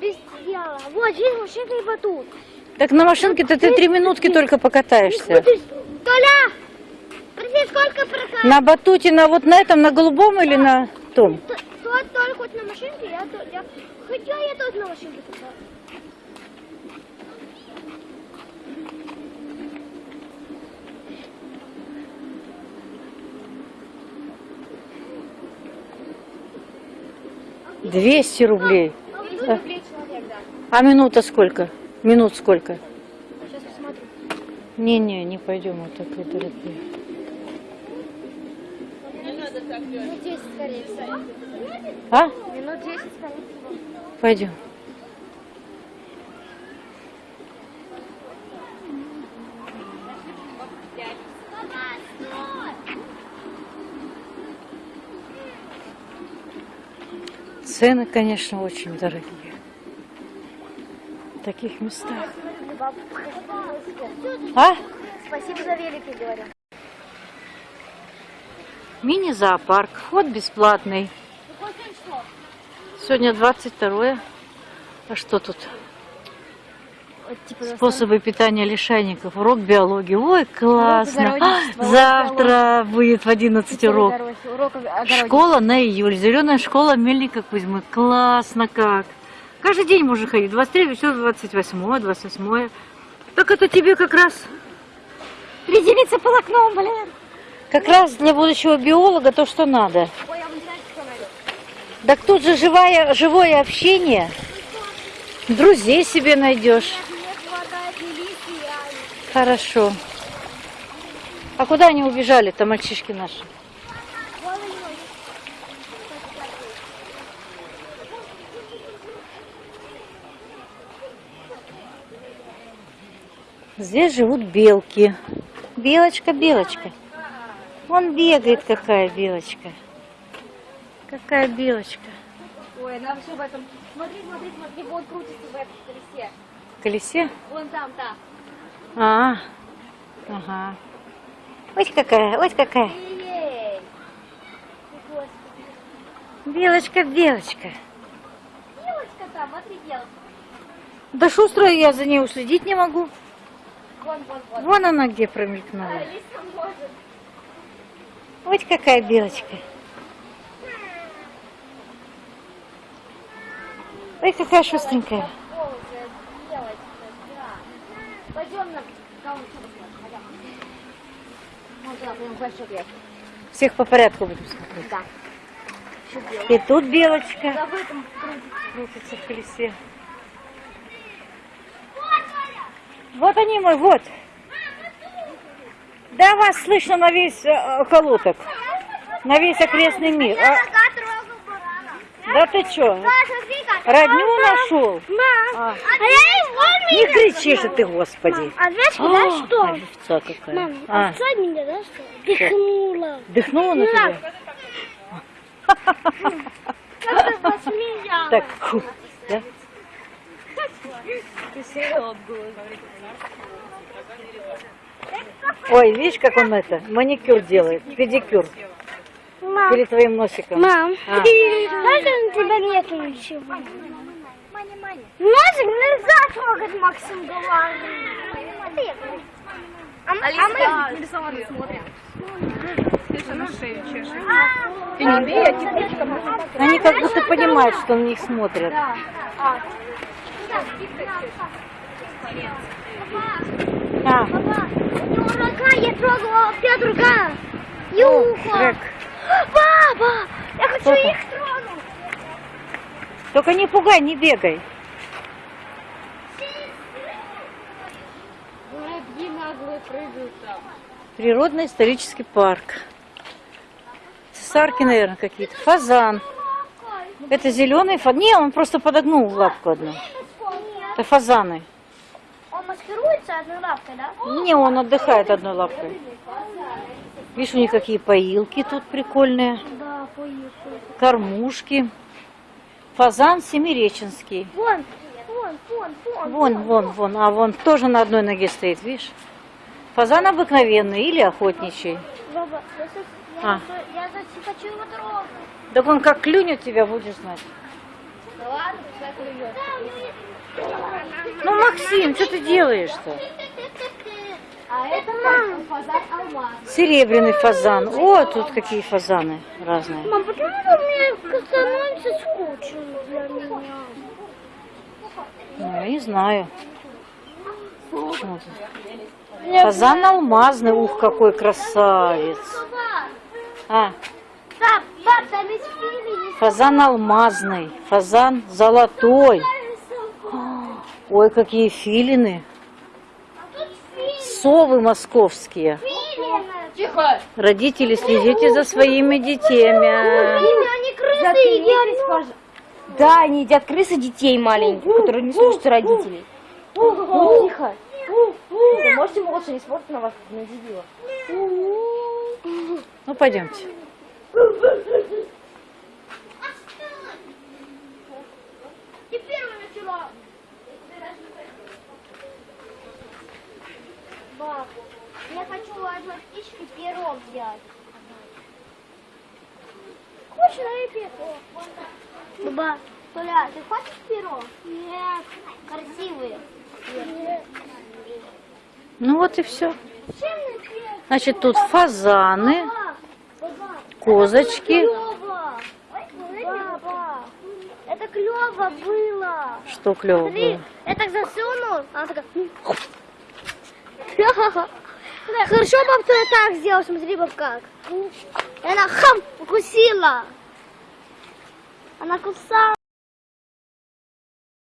Без дела. Вот, здесь машинка и батут. Так на машинке-то ты три минутки только покатаешься. Толя, приди, сколько прокат? На батуте, на вот на этом, на голубом или на том? Т- Тот только хоть на машинке, я, то- я... Хотя я тоже на машинке катаюсь. Двести рублей. А человек, да. А минута сколько? Минут сколько? Сейчас посмотрим. Не-не, не пойдем вот такой дорогие. Минут 10, скорее всего. А? Минут 10, скорее всего. Пойдем. Цены, конечно, очень дорогие. В таких местах. А? Спасибо за великий, говорю. Мини-зоопарк. Вход бесплатный. Сегодня 22 А что тут? типа, Способы питания лишайников. Урок биологии. Ой, классно. урок Завтра будет в 11 урок. Урок. Школа на июль. Зеленая школа Мельника Кузьмы. Классно как. Каждый день можно ходить. 23, все 28, 28. Так это тебе как раз, Приземлиться полотном, блин. как раз для будущего биолога то, что надо. Ой, а? Так тут же живое, живое общение. Друзей себе найдешь. Яйца. Хорошо. А куда они убежали-то, мальчишки наши? Здесь живут белки. Белочка, белочка. Вон бегает какая белочка. Какая белочка. Ой, она все в этом. Смотри, смотри, смотри, вот крутится в этом колесе. В колесе? Вон там, да. А, ага. Ось какая, ось какая. Белочка, белочка. девочка там, смотри, девочка. Да шустрая я за ней уследить не могу. Вон, вон, вон. Вон она где промелькнула. Вот какая белочка. Ой, какая шустренькая. Всех по порядку будем смотреть. Да. И тут белочка крутится в колесе. Вот они мой, вот. Да вас слышно на весь э, колоток, на весь окрестный мир. А, да ты чё, родню нашел? А, А не кричи же ты, господи. А знаешь, куда А, что? овца какая. Мам, А, отцой меня, да, что? Дыхнула. дыхнула на тебя? Как-то посмеялась. Так, да? Ой, видишь, как он это, маникюр делает, педикюр Мам, перед твоим носиком. мам, А. даже на тебя нету ничего. Носик нельзя трогать, Максим говорит. А мы, а мы... Они как будто понимают, что на них смотрят. А, Папа, у него рука, я трогала, опять рука. И ухо. Шрек. Папа, я хочу там? их тронуть. Только не пугай, не бегай. Природный исторический парк. Цесарки, наверное, какие-то. Фазан. Это зеленый фазан. Не, он просто подогнул лапку одну. Это фазаны. Он маскируется одной лапкой, да? Не, он отдыхает одной лапкой. Видишь, у них какие поилки тут прикольные. Да, поехали. Кормушки. Фазан семиреченский. Вон, вон, вон, вон. Вон, вон, вон. А вон тоже на одной ноге стоит, видишь? Фазан обыкновенный или охотничий. Баба, я, я, А. я за- хочу его трогать. Так он как клюнет тебя, будешь знать. Да ладно, пускай клюет. Ну, Максим, что ты делаешь-то? А это мам. фазан алмаз. Серебряный фазан. О, тут какие фазаны разные. Мам, почему мне становится скучно для меня? Ну, я не знаю. Вот. Фазан алмазный. Ух, какой красавец. А, фазан алмазный. Фазан золотой. Ой, какие филины. Совы московские. Тихо. Родители, следите за своими детьми. Они крысы едят. Да, они едят крысы детей маленьких, которые не слушаются родителей. Тихо. Вы можете молча, не смотрят на вас, на дебила. Ну, пойдемте. Ты первый начала. Баб, я хочу одну птичку перо взять. Хочешь на перо? Баба, Толя, ты хочешь перо? Нет. Красивые. Нет. Ну вот и все. Значит, тут фазаны, козочки. это клево было. Что клево было? я так засунул, она такая... Хорошо, баб, что я так сделал, смотри, баб, как. Она хам, укусила. Она кусала.